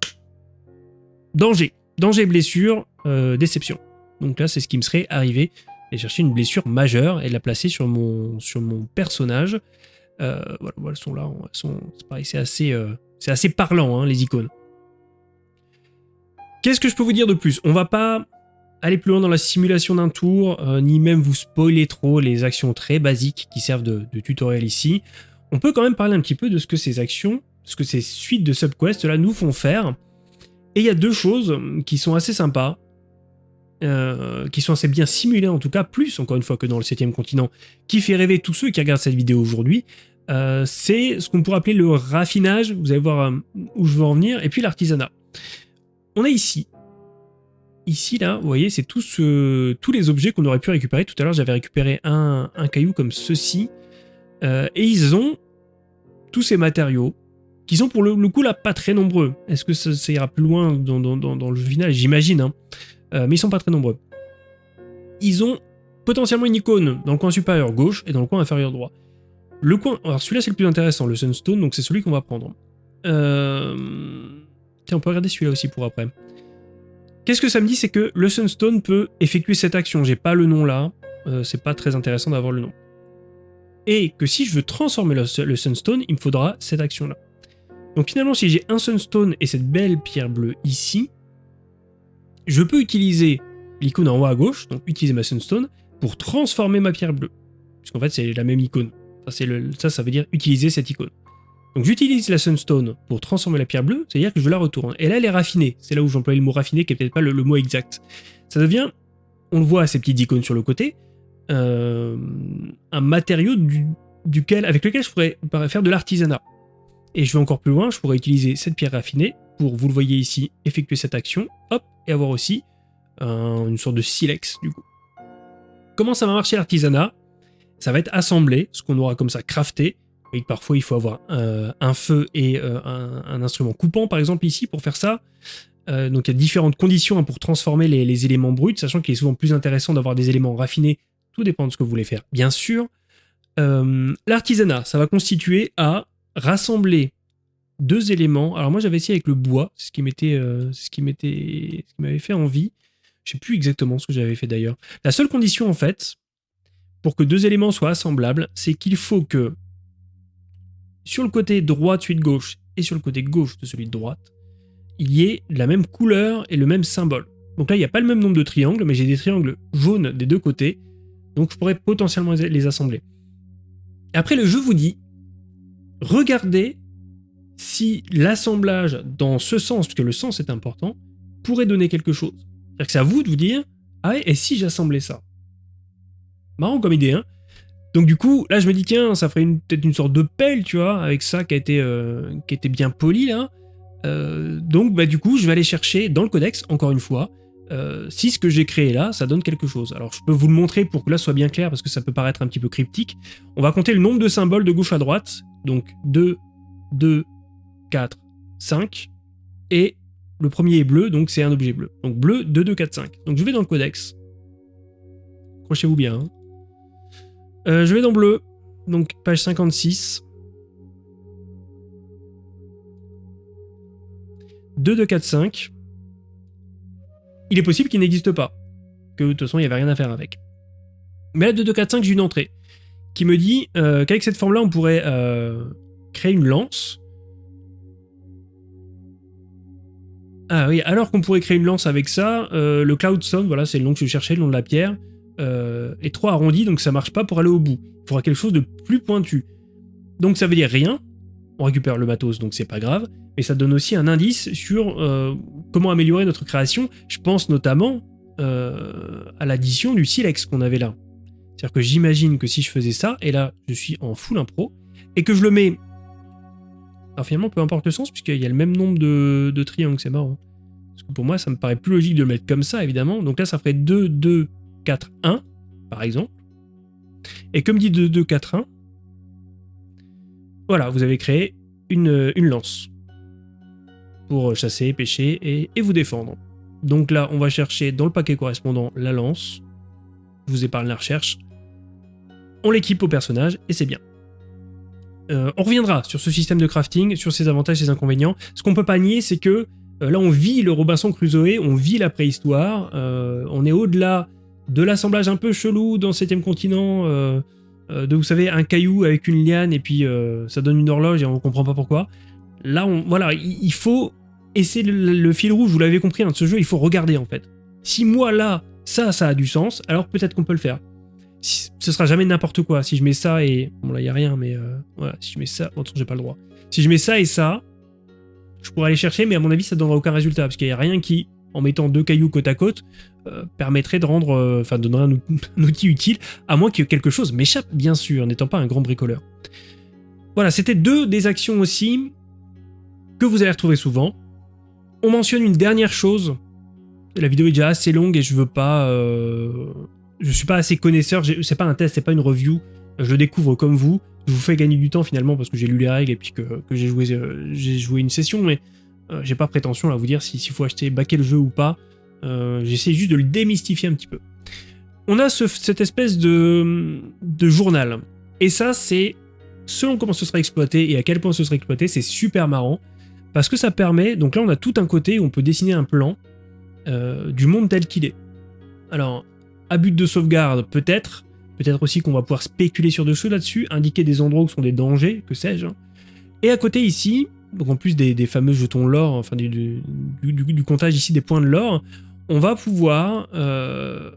danger. Danger, blessure, euh, déception. Donc là, c'est ce qui me serait arrivé chercher une blessure majeure et la placer sur mon, personnage. Euh, sont là, euh, c'est assez parlant, hein, les icônes. Qu'est-ce que je peux vous dire de plus? On va pas aller plus loin dans la simulation d'un tour, euh, ni même vous spoiler trop les actions très basiques qui servent de, de, tutoriel ici. On peut quand même parler un petit peu de ce que ces actions, ce que ces suites de subquests là nous font faire. Et il y a deux choses qui sont assez sympas. Euh, qui sont assez bien simulés en tout cas, plus encore une fois que dans le 7 continent, qui fait rêver tous ceux qui regardent cette vidéo aujourd'hui, euh, c'est ce qu'on pourrait appeler le raffinage, vous allez voir euh, où je veux en venir, et puis l'artisanat. On a ici, ici là, vous voyez, c'est tous, les objets qu'on aurait pu récupérer. Tout à l'heure, j'avais récupéré un, caillou comme ceci, et ils ont tous ces matériaux, qui sont pour le, coup là pas très nombreux. Est-ce que ça, ira plus loin dans, dans le final? J'imagine, hein. Euh, mais ils sont pas très nombreux. Ils ont potentiellement une icône dans le coin supérieur gauche et dans le coin inférieur droit. Le coin, alors celui-là c'est le plus intéressant, le Sunstone, donc c'est celui qu'on va prendre. Euh... Tiens, on peut regarder celui-là aussi pour après. Qu'est-ce que ça me dit C'est que le Sunstone peut effectuer cette action. J'ai pas le nom là, euh, c'est pas très intéressant d'avoir le nom. Et que si je veux transformer le, le Sunstone, il me faudra cette action-là. Donc finalement, si j'ai un Sunstone et cette belle pierre bleue ici, je peux utiliser l'icône en haut à gauche, donc utiliser ma Sunstone, pour transformer ma pierre bleue. Puisqu'en fait, c'est la même icône. Ça, ça veut dire utiliser cette icône. Donc j'utilise la Sunstone pour transformer la pierre bleue, c'est-à-dire que je la retourne. Et là, elle est raffinée. C'est là où j'emploie le mot raffiné, qui n'est peut-être pas le, mot exact. Ça devient, on le voit, ces petites icônes sur le côté, euh, un matériau duquel, avec lequel je pourrais faire de l'artisanat. Et je vais encore plus loin, je pourrais utiliser cette pierre raffinée vous le voyez ici, effectuer cette action, hop, et avoir aussi une sorte de silex du coup. Comment ça va marcher l'artisanat? Ça va être assemblé, ce qu'on aura comme ça crafté. Parfois, il faut avoir un feu et un, instrument coupant, par exemple, ici, pour faire ça. donc, il y a différentes conditions hein, pour transformer les, éléments bruts, sachant qu'il est souvent plus intéressant d'avoir des éléments raffinés. Tout dépend de ce que vous voulez faire, bien sûr. L'artisanat, ça va constituer à rassembler deux éléments. Alors moi j'avais essayé avec le bois, ce qui m'était, euh, ce qui ce qui m'avait fait envie. Je sais plus exactement ce que j'avais fait d'ailleurs. La seule condition en fait, pour que deux éléments soient assemblables, c'est qu'il faut que sur le côté droit de celui de gauche et sur le côté gauche de celui de droite, il y ait la même couleur et le même symbole. Donc là, il n'y a pas le même nombre de triangles, mais j'ai des triangles jaunes des deux côtés, donc je pourrais potentiellement les assembler. Après, le jeu vous dit, regardez si l'assemblage dans ce sens, puisque le sens est important, pourrait donner quelque chose. C'est-à-dire que c'est à vous de vous dire, ah et si j'assemblais ça? Marrant comme idée, hein Donc du coup, là je me dis, tiens, ça ferait peut-être une sorte de pelle, tu vois, avec ça qui a été, euh, bien poli, là. Euh, donc bah du coup, je vais aller chercher dans le codex, encore une fois, euh, si ce que j'ai créé là, ça donne quelque chose. Alors je peux vous le montrer pour que là soit bien clair, parce que ça peut paraître un petit peu cryptique. On va compter le nombre de symboles de gauche à droite, donc 2, 2, 4, 5. Et le premier est bleu, donc c'est un objet bleu. Donc bleu, 2, 2, 4, 5. Donc je vais dans le codex. Accrochez-vous bien. Hein. Euh, je vais dans bleu, donc page 56. 2, 2, 4, 5. Il est possible qu'il n'existe pas. Que de toute façon, il n'y avait rien à faire avec. Mais là, 2, 2, 4, 5, j'ai une entrée qui me dit euh, qu'avec cette forme-là, on pourrait euh, créer une lance Ah oui, alors qu'on pourrait créer une lance avec ça, euh, le Cloudstone, voilà, c'est le nom que je cherchais, le nom de la pierre, euh, est trop arrondi, donc ça marche pas pour aller au bout. Il faudra quelque chose de plus pointu. Donc ça veut dire rien, on récupère le matos, donc c'est pas grave, mais ça donne aussi un indice sur euh, comment améliorer notre création. Je pense notamment à l'addition du silex qu'on avait là. C'est-à-dire que j'imagine que si je faisais ça, et là je suis en full impro, et que je le mets alors finalement, peu importe le sens, puisqu'il y a le même nombre de, triangles, c'est marrant. Parce que pour moi, ça me paraît plus logique de le mettre comme ça, évidemment. Donc là, ça ferait 2, 2, 4, 1, par exemple. Et comme dit 2, 2, 4, 1, voilà, vous avez créé une, une lance pour chasser, pêcher et, et, vous défendre. Donc là, on va chercher dans le paquet correspondant la lance. Je vous épargne la recherche. On l'équipe au personnage et c'est bien. Euh, on reviendra sur ce système de crafting, sur ses avantages et ses inconvénients. Ce qu'on peut pas nier, c'est que euh, là, on vit le Robinson Crusoe, on vit la préhistoire, euh, on est au-delà de l'assemblage un peu chelou dans le 7 continent, de, vous savez, un caillou avec une liane et puis ça donne une horloge et on comprend pas pourquoi. Là, on, voilà, il, faut essayer le, le, fil rouge, vous l'avez compris, hein, de ce jeu, il faut regarder en fait. Si moi, là, ça, ça a du sens, alors peut-être qu'on peut le faire ce sera jamais n'importe quoi. Si je mets ça et... Bon là, il a rien, mais euh, voilà, si je mets ça... Bon, j'ai pas le droit. Si je mets ça et ça, je pourrais aller chercher, mais à mon avis, ça donnera aucun résultat, parce qu'il n'y a rien qui, en mettant deux cailloux côte à côte, euh, permettrait de rendre... Euh, enfin, donnerait un, un, outil utile, à moins que quelque chose m'échappe, bien sûr, n'étant pas un grand bricoleur. Voilà, c'était deux des actions aussi que vous allez retrouver souvent. On mentionne une dernière chose. La vidéo est déjà assez longue et je veux pas je suis pas assez connaisseur, c'est pas un test, c'est pas une review, je découvre comme vous, je vous fais gagner du temps finalement parce que j'ai lu les règles et puis que, j'ai joué, euh, joué une session, mais euh, j'ai pas prétention à vous dire s'il faut acheter, baquer le jeu ou pas, euh, j'essaie juste de le démystifier un petit peu. On a cette espèce de, de journal, et ça c'est, selon comment ce sera exploité et à quel point ce sera exploité, c'est super marrant, parce que ça permet, donc là on a tout un côté où on peut dessiner un plan du monde tel qu'il est. Alors, à but de sauvegarde, peut-être. Peut-être aussi qu'on va pouvoir spéculer sur des choses là-dessus, indiquer des endroits où sont des dangers, que sais-je. Et à côté ici, donc en plus des, fameux jetons l'or, enfin du, du, comptage ici des points de l'or, on va pouvoir euh,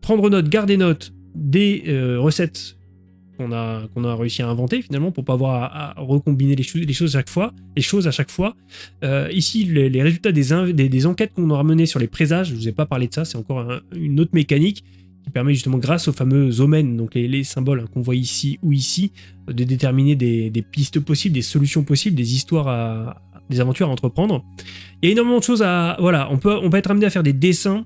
prendre note, garder note des euh, recettes qu'on a, réussi à inventer finalement pour pas avoir à, recombiner les, choses, à chaque fois, les choses à chaque fois. Euh, ici, les, résultats des, enquêtes qu'on aura menées sur les présages, je vous ai pas parlé de ça, c'est encore une autre mécanique qui permet justement grâce aux fameux omens, donc les, symboles qu'on voit ici ou ici, de déterminer des, pistes possibles, des solutions possibles, des histoires à, des aventures à entreprendre. Il y a énormément de choses à... Voilà, on peut, on peut être amené à faire des dessins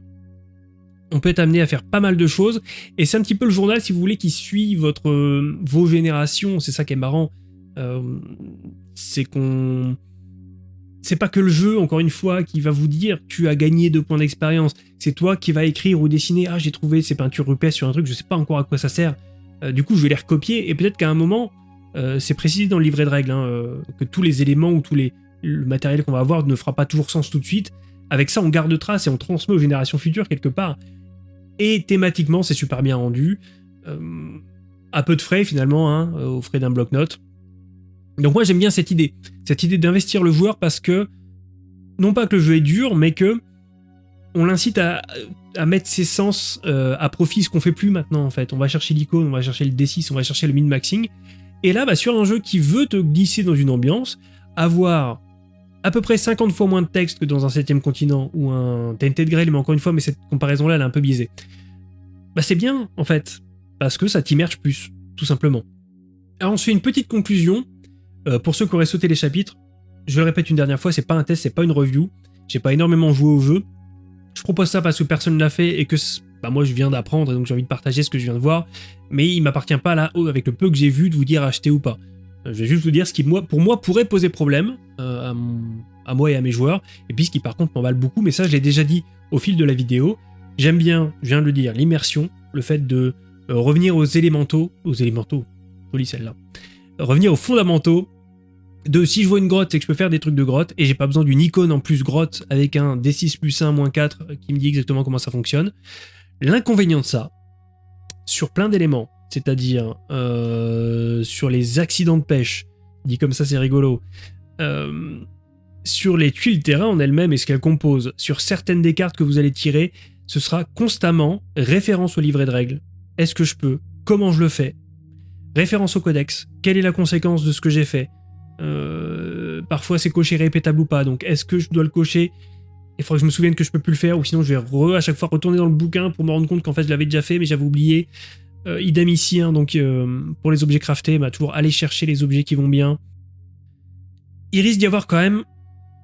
on peut être amené à faire pas mal de choses. Et c'est un petit peu le journal, si vous voulez, qui suit votre, euh, vos générations. C'est ça qui est marrant. Euh, c'est qu'on... C'est pas que le jeu, encore une fois, qui va vous dire tu as gagné deux points d'expérience. C'est toi qui va écrire ou dessiner ah j'ai trouvé ces peintures rupestres sur un truc, je sais pas encore à quoi ça sert. Euh, du coup je vais les recopier et peut-être qu'à un moment, c'est précisé dans le livret de règles, hein, que tous les éléments ou tous les le matériel qu'on va avoir ne fera pas toujours sens tout de suite. Avec ça, on garde trace et on transmet aux générations futures quelque part. Et thématiquement, c'est super bien rendu. Euh, à peu de frais finalement, hein, aux frais d'un bloc-notes. Donc moi j'aime bien cette idée. Cette idée d'investir le joueur parce que, non pas que le jeu est dur, mais que on l'incite à, mettre ses sens euh, à profit, ce qu'on fait plus maintenant en fait. On va chercher l'icône, on va chercher le D6, on va chercher le min-maxing. Et là, bah, sur un jeu qui veut te glisser dans une ambiance, avoir à peu près 50 fois moins de texte que dans un 7ème continent ou un Tainted Grail, mais encore une fois, mais cette comparaison-là, elle est un peu biaisée. Bah c'est bien, en fait, parce que ça t'immerge plus, tout simplement. Alors on se une petite conclusion, euh, pour ceux qui auraient sauté les chapitres, je le répète une dernière fois, c'est pas un test, c'est pas une review, j'ai pas énormément joué au jeu, je propose ça parce que personne ne l'a fait et que bah moi je viens d'apprendre et donc j'ai envie de partager ce que je viens de voir, mais il m'appartient pas là, avec le peu que j'ai vu, de vous dire acheter ou pas. Euh, je vais juste vous dire ce qui, pour moi, pourrait poser problème euh, à, moi et à mes joueurs, et puis ce qui, par contre, m'emballe beaucoup, mais ça, je l'ai déjà dit au fil de la vidéo. J'aime bien, je viens de le dire, l'immersion, le fait de euh, revenir aux élémentaux, aux élémentaux, jolie celle-là, revenir aux fondamentaux, de si je vois une grotte, c'est que je peux faire des trucs de grotte, et j'ai pas besoin d'une icône en plus grotte avec un D6 plus 1 moins 4 qui me dit exactement comment ça fonctionne. L'inconvénient de ça, sur plein d'éléments, c'est-à-dire euh, sur les accidents de pêche, dit comme ça c'est rigolo, euh, sur les tuiles terrain en elles-mêmes et ce qu'elles composent, sur certaines des cartes que vous allez tirer, ce sera constamment référence au livret de règles. Est-ce que je peux? Comment je le fais? Référence au codex. Quelle est la conséquence de ce que j'ai fait? Euh, Parfois c'est coché répétable ou pas, donc est-ce que je dois le cocher? Il faudrait que je me souvienne que je peux plus le faire, ou sinon je vais à chaque fois retourner dans le bouquin pour me rendre compte qu'en fait je l'avais déjà fait, mais j'avais oublié. Euh, idem ici, hein, donc euh, pour les objets craftés, bah, toujours aller chercher les objets qui vont bien. Il risque d'y avoir quand même,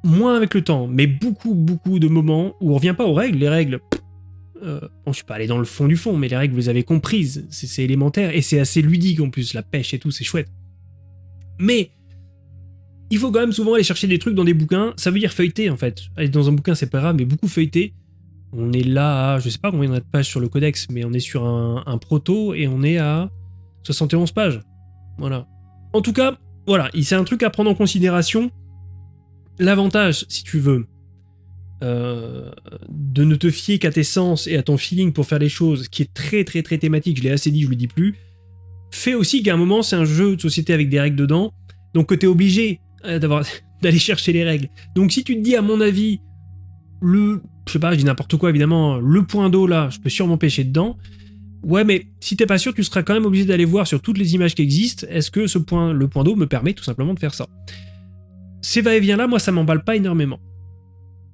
moins avec le temps, mais beaucoup, beaucoup de moments où on revient pas aux règles. Les règles, euh, bon, je suis pas allé dans le fond du fond, mais les règles, vous les avez comprises, c'est élémentaire, et c'est assez ludique en plus, la pêche et tout, c'est chouette. Mais, il faut quand même souvent aller chercher des trucs dans des bouquins, ça veut dire feuilleter en fait. Aller dans un bouquin, c'est pas grave, mais beaucoup feuilleter, on est là à, je sais pas combien de pages sur le codex, mais on est sur un, proto et on est à 71 pages. Voilà. En tout cas, voilà, c'est un truc à prendre en considération. L'avantage, si tu veux, euh, de ne te fier qu'à tes sens et à ton feeling pour faire les choses, qui est très très très thématique, je l'ai assez dit, je le dis plus, fait aussi qu'à un moment c'est un jeu de société avec des règles dedans, donc que tu es obligé euh, d'aller chercher les règles. Donc si tu te dis à mon avis, le je sais pas, je dis n'importe quoi évidemment, le point d'eau là, je peux sûrement pêcher dedans. Ouais, mais si t'es pas sûr, tu seras quand même obligé d'aller voir sur toutes les images qui existent, est-ce que ce point, le point d'eau me permet tout simplement de faire ça? Ces va-et-vient là, moi ça m'emballe pas énormément.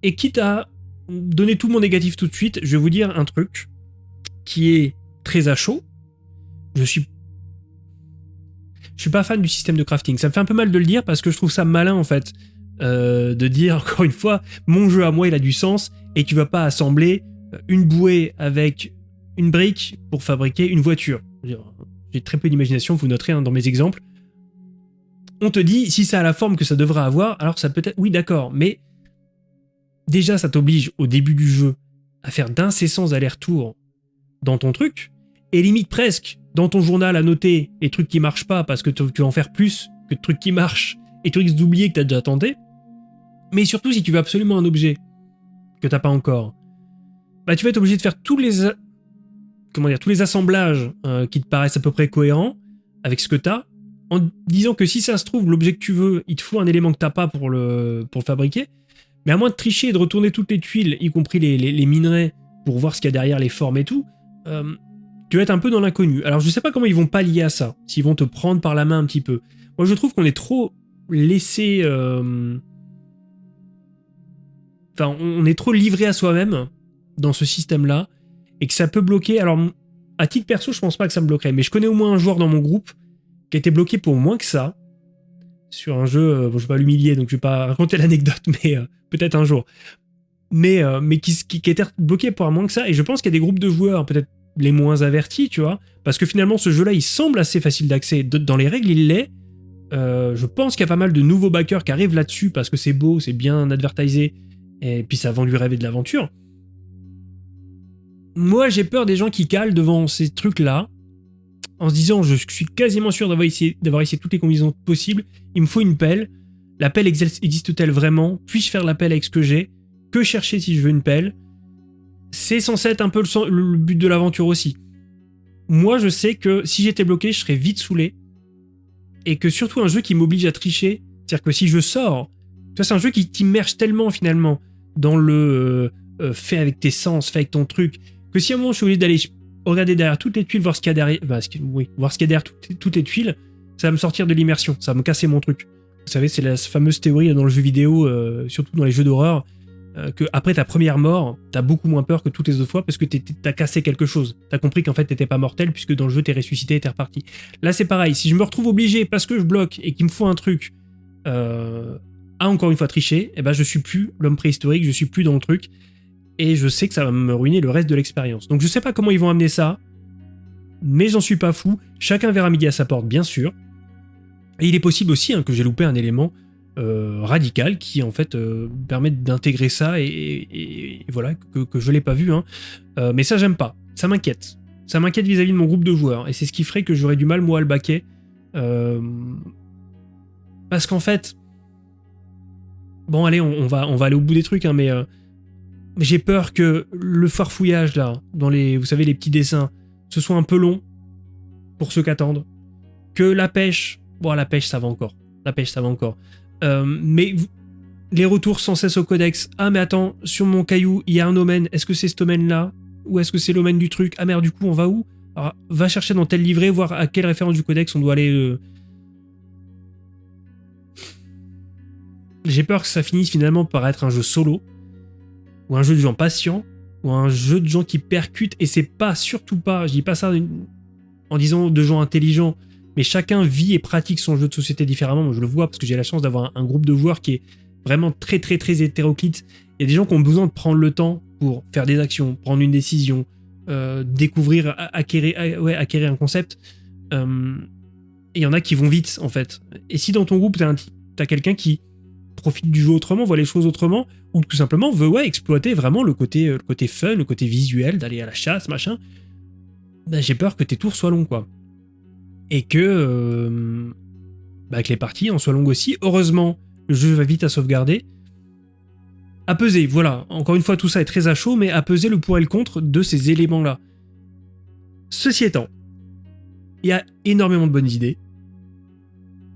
Et quitte à donner tout mon négatif tout de suite, je vais vous dire un truc qui est très à chaud. Je suis je suis pas fan du système de crafting. Ça me fait un peu mal de le dire parce que je trouve ça malin en fait. Euh, de dire encore une fois, mon jeu à moi il a du sens et tu vas pas assembler une bouée avec une brique pour fabriquer une voiture. J'ai très peu d'imagination, vous noterez hein, dans mes exemples. On te dit, si ça a la forme que ça devrait avoir, alors ça peut être... Oui d'accord, mais déjà ça t'oblige au début du jeu à faire d'incessants allers-retours dans ton truc, et limite presque dans ton journal à noter les trucs qui marchent pas parce que tu vas en faire plus que de trucs qui marchent et tu risques d'oublier que tu as déjà tenté. Mais surtout, si tu veux absolument un objet que t'as pas encore, bah tu vas être obligé de faire tous les comment dire tous les assemblages euh, qui te paraissent à peu près cohérents avec ce que tu as, en disant que si ça se trouve l'objet que tu veux, il te faut un élément que t'as pas pour le pour fabriquer. Mais à moins de tricher et de retourner toutes les tuiles, y compris les, minerais, pour voir ce qu'il y a derrière les formes et tout, euh, tu vas être un peu dans l'inconnu. Alors je sais pas comment ils vont pallier à ça, s'ils vont te prendre par la main un petit peu. Moi je trouve qu'on est trop laissé euh, Enfin, on est trop livré à soi-même dans ce système-là et que ça peut bloquer. Alors, à titre perso, je pense pas que ça me bloquerait, mais je connais au moins un joueur dans mon groupe qui a été bloqué pour moins que ça sur un jeu. Euh, bon, je vais pas l'humilier, donc je vais pas raconter l'anecdote, mais euh, peut-être un jour. mais, euh, mais qui, qui, qui était bloqué pour moins que ça. Et je pense qu'il y a des groupes de joueurs, peut-être les moins avertis, tu vois, parce que finalement, ce jeu-là, il semble assez facile d'accès. Dans les règles, il l'est. Je pense qu'il y a pas mal de nouveaux backers qui arrivent là-dessus parce que c'est beau, c'est bien advertisé, et puis ça vend lui rêver de l'aventure. Moi, j'ai peur des gens qui calent devant ces trucs-là, en se disant je suis quasiment sûr d'avoir essayé, toutes les combinaisons possibles, il me faut une pelle, la pelle existe-t-elle vraiment? Puis-je faire la pelle avec ce que j'ai? Que chercher si je veux une pelle? C'est censé être un peu le, but de l'aventure aussi. Moi, je sais que si j'étais bloqué, je serais vite saoulé. Et que surtout un jeu qui m'oblige à tricher, c'est-à-dire que si je sors, c'est un jeu qui t'immerge tellement finalement dans le euh, euh, fait avec tes sens, fait avec ton truc, que si à un moment je suis obligé d'aller regarder derrière toutes les tuiles, voir ce qu'il y a derrière, bah, oui, voir ce qu'il y a derrière toutes, les tuiles, ça va me sortir de l'immersion, ça va me casser mon truc. Vous savez, c'est la fameuse théorie dans le jeu vidéo, euh, surtout dans les jeux d'horreur, que après ta première mort, t'as beaucoup moins peur que toutes les autres fois parce que t'as cassé quelque chose. T'as compris qu'en fait t'étais pas mortel puisque dans le jeu t'es ressuscité et t'es reparti. Là c'est pareil, si je me retrouve obligé parce que je bloque et qu'il me faut un truc à encore une fois tricher, et eh ben je suis plus l'homme préhistorique, je suis plus dans le truc et je sais que ça va me ruiner le reste de l'expérience. Donc je sais pas comment ils vont amener ça, mais j'en suis pas fou. Chacun verra midi à sa porte, bien sûr. Et il est possible aussi hein, que j'ai loupé un élément euh, radical qui en fait euh, permet d'intégrer ça et, voilà que, que je l'ai pas vu. Hein. Euh, mais ça j'aime pas, ça m'inquiète. Ça m'inquiète vis-à-vis de mon groupe de joueurs et c'est ce qui ferait que j'aurais du mal moi à le baquer. parce qu'en fait, bon allez, on, va, on va aller au bout des trucs, hein, mais j'ai peur que le farfouillage là, dans les, vous savez, les petits dessins, ce soit un peu long pour ceux qui attendent. Que la pêche, bon, la pêche ça va encore. La pêche ça va encore. Euh, mais les retours sans cesse au codex. Ah, mais attends, sur mon caillou, il y a un domaine. Est-ce que c'est ce domaine-là Ou est-ce que c'est le domaine du truc? Ah merde, du coup, on va où? Alors, va chercher dans tel livret, voir à quelle référence du codex on doit aller. Euh. J'ai peur que ça finisse finalement par être un jeu solo ou un jeu de gens patients, ou un jeu de gens qui percutent, et c'est pas, surtout pas, je dis pas ça en disant de gens intelligents, mais chacun vit et pratique son jeu de société différemment. Moi, je le vois parce que j'ai la chance d'avoir un, groupe de joueurs qui est vraiment très, très, très hétéroclite. Il y a des gens qui ont besoin de prendre le temps pour faire des actions, prendre une décision, euh, découvrir, acquérir, ouais, acquérir un concept. Euh, et il y en a qui vont vite, en fait. Et si dans ton groupe, tu as quelqu'un qui profite du jeu autrement, voit les choses autrement, ou tout simplement veut exploiter vraiment le côté, euh, le côté fun, le côté visuel, d'aller à la chasse, machin, ben, j'ai peur que tes tours soient longs, quoi. Et que, euh, bah, que les parties en soient longues aussi. Heureusement, le jeu va vite à sauvegarder. À peser, voilà. Encore une fois, tout ça est très à chaud, mais à peser le pour et le contre de ces éléments-là. Ceci étant, il y a énormément de bonnes idées.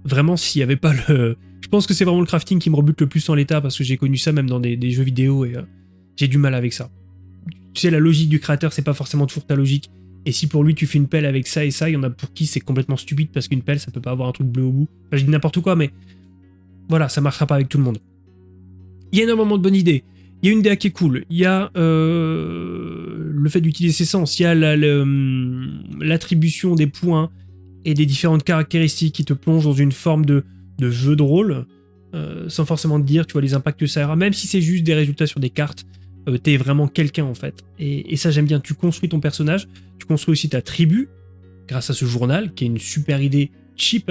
Vraiment, s'il n'y avait pas le, je pense que c'est vraiment le crafting qui me rebute le plus en l'état parce que j'ai connu ça même dans des, jeux vidéo et euh, j'ai du mal avec ça. Tu sais, la logique du créateur, c'est pas forcément toujours ta logique. Et si pour lui tu fais une pelle avec ça et ça, il y en a pour qui c'est complètement stupide parce qu'une pelle ça peut pas avoir un truc bleu au bout. Enfin, je dis n'importe quoi, mais voilà, ça marchera pas avec tout le monde. Il y a énormément de bonnes idées. Il y a une DA qui est cool. Il y a euh, le fait d'utiliser ses sens. Il y a hum, l'attribution des points et des différentes caractéristiques qui te plongent dans une forme de, de jeu de rôle, euh, sans forcément te dire, tu vois, les impacts que ça aura, même si c'est juste des résultats sur des cartes, euh, t'es vraiment quelqu'un en fait. Et, ça j'aime bien, tu construis ton personnage, tu construis aussi ta tribu, grâce à ce journal, qui est une super idée cheap,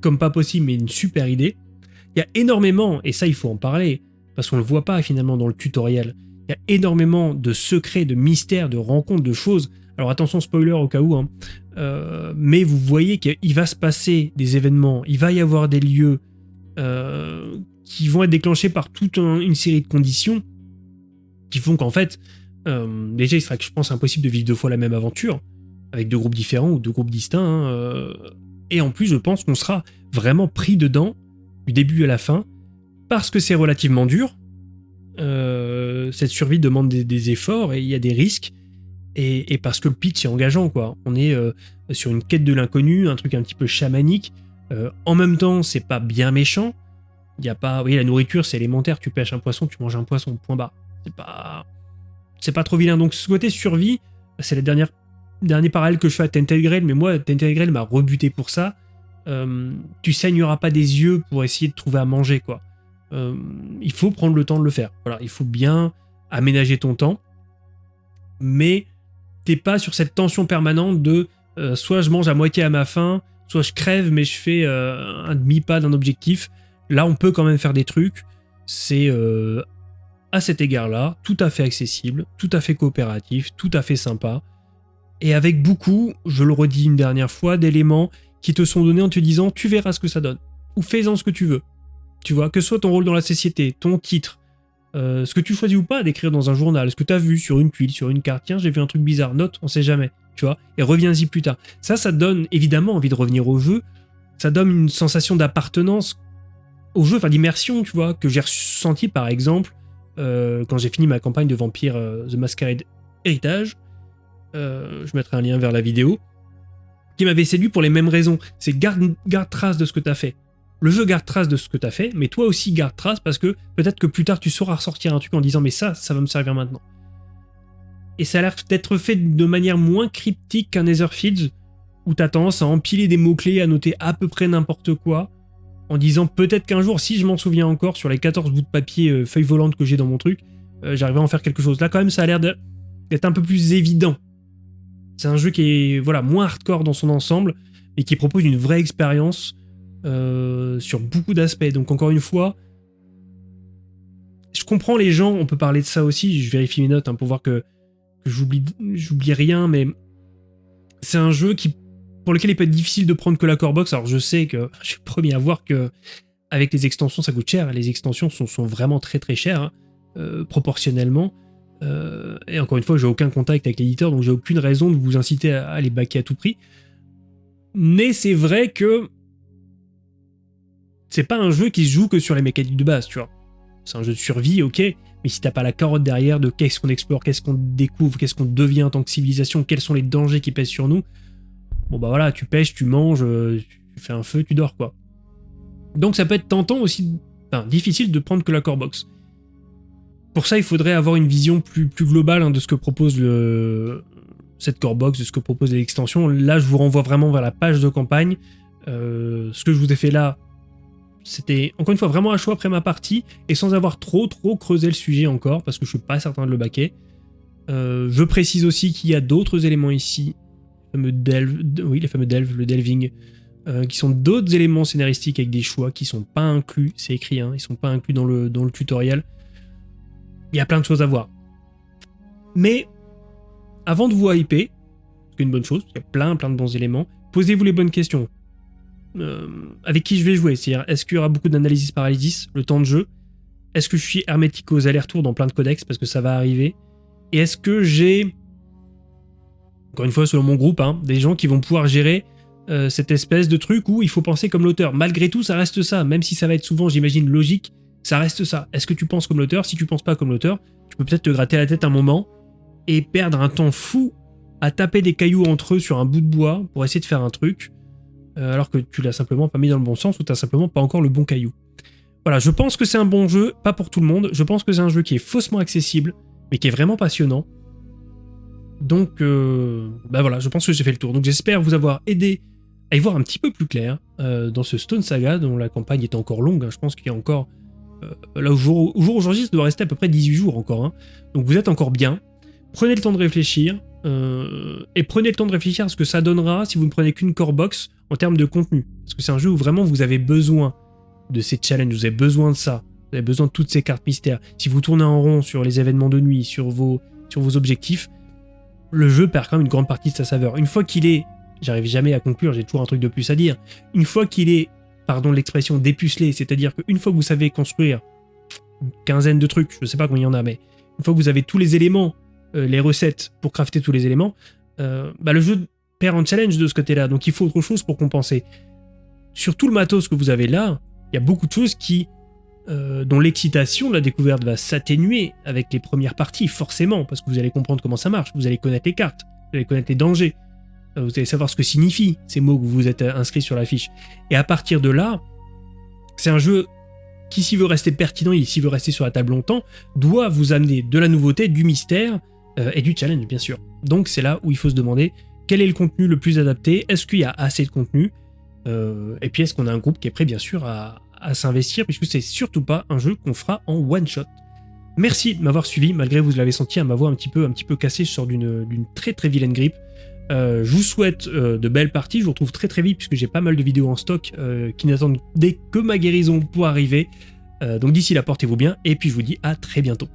comme pas possible, mais une super idée. Il y a énormément, et ça il faut en parler, parce qu'on le voit pas finalement dans le tutoriel, il y a énormément de secrets, de mystères, de rencontres, de choses. Alors attention, spoiler au cas où, hein. Euh, mais vous voyez qu'il va se passer des événements, il va y avoir des lieux euh, qui vont être déclenchés par toute une série de conditions qui font qu'en fait, euh, déjà il sera, je pense, impossible de vivre deux fois la même aventure, avec deux groupes différents ou deux groupes distincts, hein, et en plus je pense qu'on sera vraiment pris dedans, du début à la fin, parce que c'est relativement dur, cette survie demande des efforts et il y a des risques, et, parce que le pitch est engageant, quoi. On est euh, sur une quête de l'inconnu, un truc un petit peu chamanique. Euh, en même temps, c'est pas bien méchant. Il y a pas, oui, la nourriture, c'est élémentaire. Tu pêches un poisson, tu manges un poisson. Point bas. C'est pas, c'est pas trop vilain. Donc ce côté survie, c'est la dernière, dernier parallèle que je fais à Tented Grail, mais moi, Tented Grail m'a rebuté pour ça. Euh, tu saigneras pas des yeux pour essayer de trouver à manger, quoi. il faut prendre le temps de le faire. Voilà, il faut bien aménager ton temps, mais t'es pas sur cette tension permanente de euh, soit je mange à moitié à ma faim, soit je crève mais je fais euh, un demi-pas d'un objectif. Là, on peut quand même faire des trucs. C'est euh, à cet égard-là tout à fait accessible, tout à fait coopératif, tout à fait sympa. Et avec beaucoup, je le redis une dernière fois, d'éléments qui te sont donnés en te disant tu verras ce que ça donne. Ou fais-en ce que tu veux. Tu vois, que ce soit ton rôle dans la société, ton titre, euh, ce que tu choisis ou pas d'écrire dans un journal, ce que tu as vu sur une tuile, sur une carte, tiens, j'ai vu un truc bizarre, note, on sait jamais, tu vois, et reviens-y plus tard. Ça, ça donne évidemment envie de revenir au jeu, ça donne une sensation d'appartenance au jeu, enfin d'immersion, tu vois, que j'ai ressenti par exemple euh, quand j'ai fini ma campagne de Vampire euh, The Masquerade Héritage. je mettrai un lien vers la vidéo qui m'avait séduit pour les mêmes raisons. C'est garde, garde trace de ce que tu as fait le jeu garde trace de ce que tu as fait, mais toi aussi garde trace parce que peut-être que plus tard tu sauras ressortir un truc en disant mais ça, ça va me servir maintenant. Et ça a l'air d'être fait de manière moins cryptique qu'un Netherfields, où tu as tendance à empiler des mots-clés, à noter à peu près n'importe quoi, en disant peut-être qu'un jour, si je m'en souviens encore, sur les 14 bouts de papier euh, feuilles volantes que j'ai dans mon truc, euh, j'arriverai à en faire quelque chose. Là quand même ça a l'air d'être un peu plus évident. C'est un jeu qui est voilà moins hardcore dans son ensemble, et qui propose une vraie expérience euh, sur beaucoup d'aspects. Donc encore une fois, je comprends les gens, on peut parler de ça aussi, je vérifie mes notes hein, pour voir que, j'oublie rien, mais c'est un jeu qui pour lequel il peut être difficile de prendre que la core box. Alors je sais que je suis premier à voir que avec les extensions ça coûte cher, les extensions sont, vraiment très très chères, hein, euh, proportionnellement. Euh, et encore une fois, j'ai aucun contact avec l'éditeur, donc j'ai aucune raison de vous inciter à, à les baquer à tout prix. Mais c'est vrai que c'est pas un jeu qui se joue que sur les mécaniques de base, tu vois. C'est un jeu de survie, ok, mais si t'as pas la carotte derrière de qu'est-ce qu'on explore, qu'est-ce qu'on découvre, qu'est-ce qu'on devient en tant que civilisation, quels sont les dangers qui pèsent sur nous, bon bah voilà, tu pêches, tu manges, euh, tu fais un feu, tu dors quoi. Donc ça peut être tentant aussi, enfin difficile de prendre que la core box. Pour ça, il faudrait avoir une vision plus, globale hein, de ce que propose le, cette core box, de ce que propose l'extension. Là, je vous renvoie vraiment vers la page de campagne. Euh, ce que je vous ai fait là, c'était encore une fois vraiment un choix après ma partie et sans avoir trop trop creusé le sujet encore parce que je suis pas certain de le baquer. Euh, je précise aussi qu'il y a d'autres éléments ici, les fameux delve, oui fameux delve, le delving, euh, qui sont d'autres éléments scénaristiques avec des choix qui sont pas inclus, c'est écrit, hein, ils sont pas inclus dans le, dans le tutoriel. Il y a plein de choses à voir. Mais avant de vous hyper, c'est une bonne chose, il y a plein plein de bons éléments, posez-vous les bonnes questions. Euh, avec qui je vais jouer? C'est-à-dire, est-ce qu'il y aura beaucoup d'analysis paralysis, le temps de jeu? Est-ce que je suis hermétique aux allers-retours dans plein de codex parce que ça va arriver? Et est-ce que j'ai, encore une fois selon mon groupe, hein, des gens qui vont pouvoir gérer euh, cette espèce de truc où il faut penser comme l'auteur? Malgré tout, ça reste ça, même si ça va être souvent, j'imagine, logique, ça reste ça. Est-ce que tu penses comme l'auteur? Si tu penses pas comme l'auteur, tu peux peut-être te gratter la tête un moment et perdre un temps fou à taper des cailloux entre eux sur un bout de bois pour essayer de faire un truc. Euh, alors que tu l'as simplement pas mis dans le bon sens ou t'as simplement pas encore le bon caillou. Voilà, je pense que c'est un bon jeu, pas pour tout le monde. Je pense que c'est un jeu qui est faussement accessible, mais qui est vraiment passionnant. Donc, euh, bah voilà, je pense que j'ai fait le tour. Donc j'espère vous avoir aidé à y voir un petit peu plus clair euh, dans ce Stone Saga, dont la campagne est encore longue. Hein. Je pense qu'il y a encore... là, au jour, jour aujourd'hui, ça doit rester à peu près 18 jours encore. Hein. Donc vous êtes encore bien. Prenez le temps de réfléchir. Et prenez le temps de réfléchir à ce que ça donnera si vous ne prenez qu'une core box en termes de contenu. Parce que c'est un jeu où vraiment vous avez besoin de ces challenges, vous avez besoin de ça. Vous avez besoin de toutes ces cartes mystères. Si vous tournez en rond sur les événements de nuit, sur vos, sur vos objectifs, le jeu perd quand même une grande partie de sa saveur. Une fois qu'il est, j'arrive jamais à conclure, j'ai toujours un truc de plus à dire, une fois qu'il est, pardon l'expression, dépucelé, c'est-à-dire qu'une fois que vous savez construire une quinzaine de trucs, je sais pas combien il y en a, mais une fois que vous avez tous les éléments, euh, les recettes pour crafter tous les éléments, euh, bah le jeu perd en challenge de ce côté-là. Donc il faut autre chose pour compenser. Sur tout le matos que vous avez là, il y a beaucoup de choses qui, euh, dont l'excitation de la découverte va s'atténuer avec les premières parties, forcément, parce que vous allez comprendre comment ça marche, vous allez connaître les cartes, vous allez connaître les dangers, vous allez savoir ce que signifient ces mots que vous vous êtes inscrits sur la fiche. Et à partir de là, c'est un jeu qui, s'il veut rester pertinent et s'il veut rester sur la table longtemps, doit vous amener de la nouveauté, du mystère euh, et du challenge, bien sûr. Donc c'est là où il faut se demander quel est le contenu le plus adapté? Est-ce qu'il y a assez de contenu? Euh, Et puis est-ce qu'on a un groupe qui est prêt bien sûr à, s'investir puisque c'est surtout pas un jeu qu'on fera en one shot. Merci de m'avoir suivi, malgré vous l'avez senti à ma voix un petit peu, un petit peu cassée, je sors d'une très très vilaine grippe. Euh, je vous souhaite de belles parties, je vous retrouve très très vite puisque j'ai pas mal de vidéos en stock qui n'attendent que ma guérison pour arriver. donc d'ici là, portez-vous bien et puis je vous dis à très bientôt.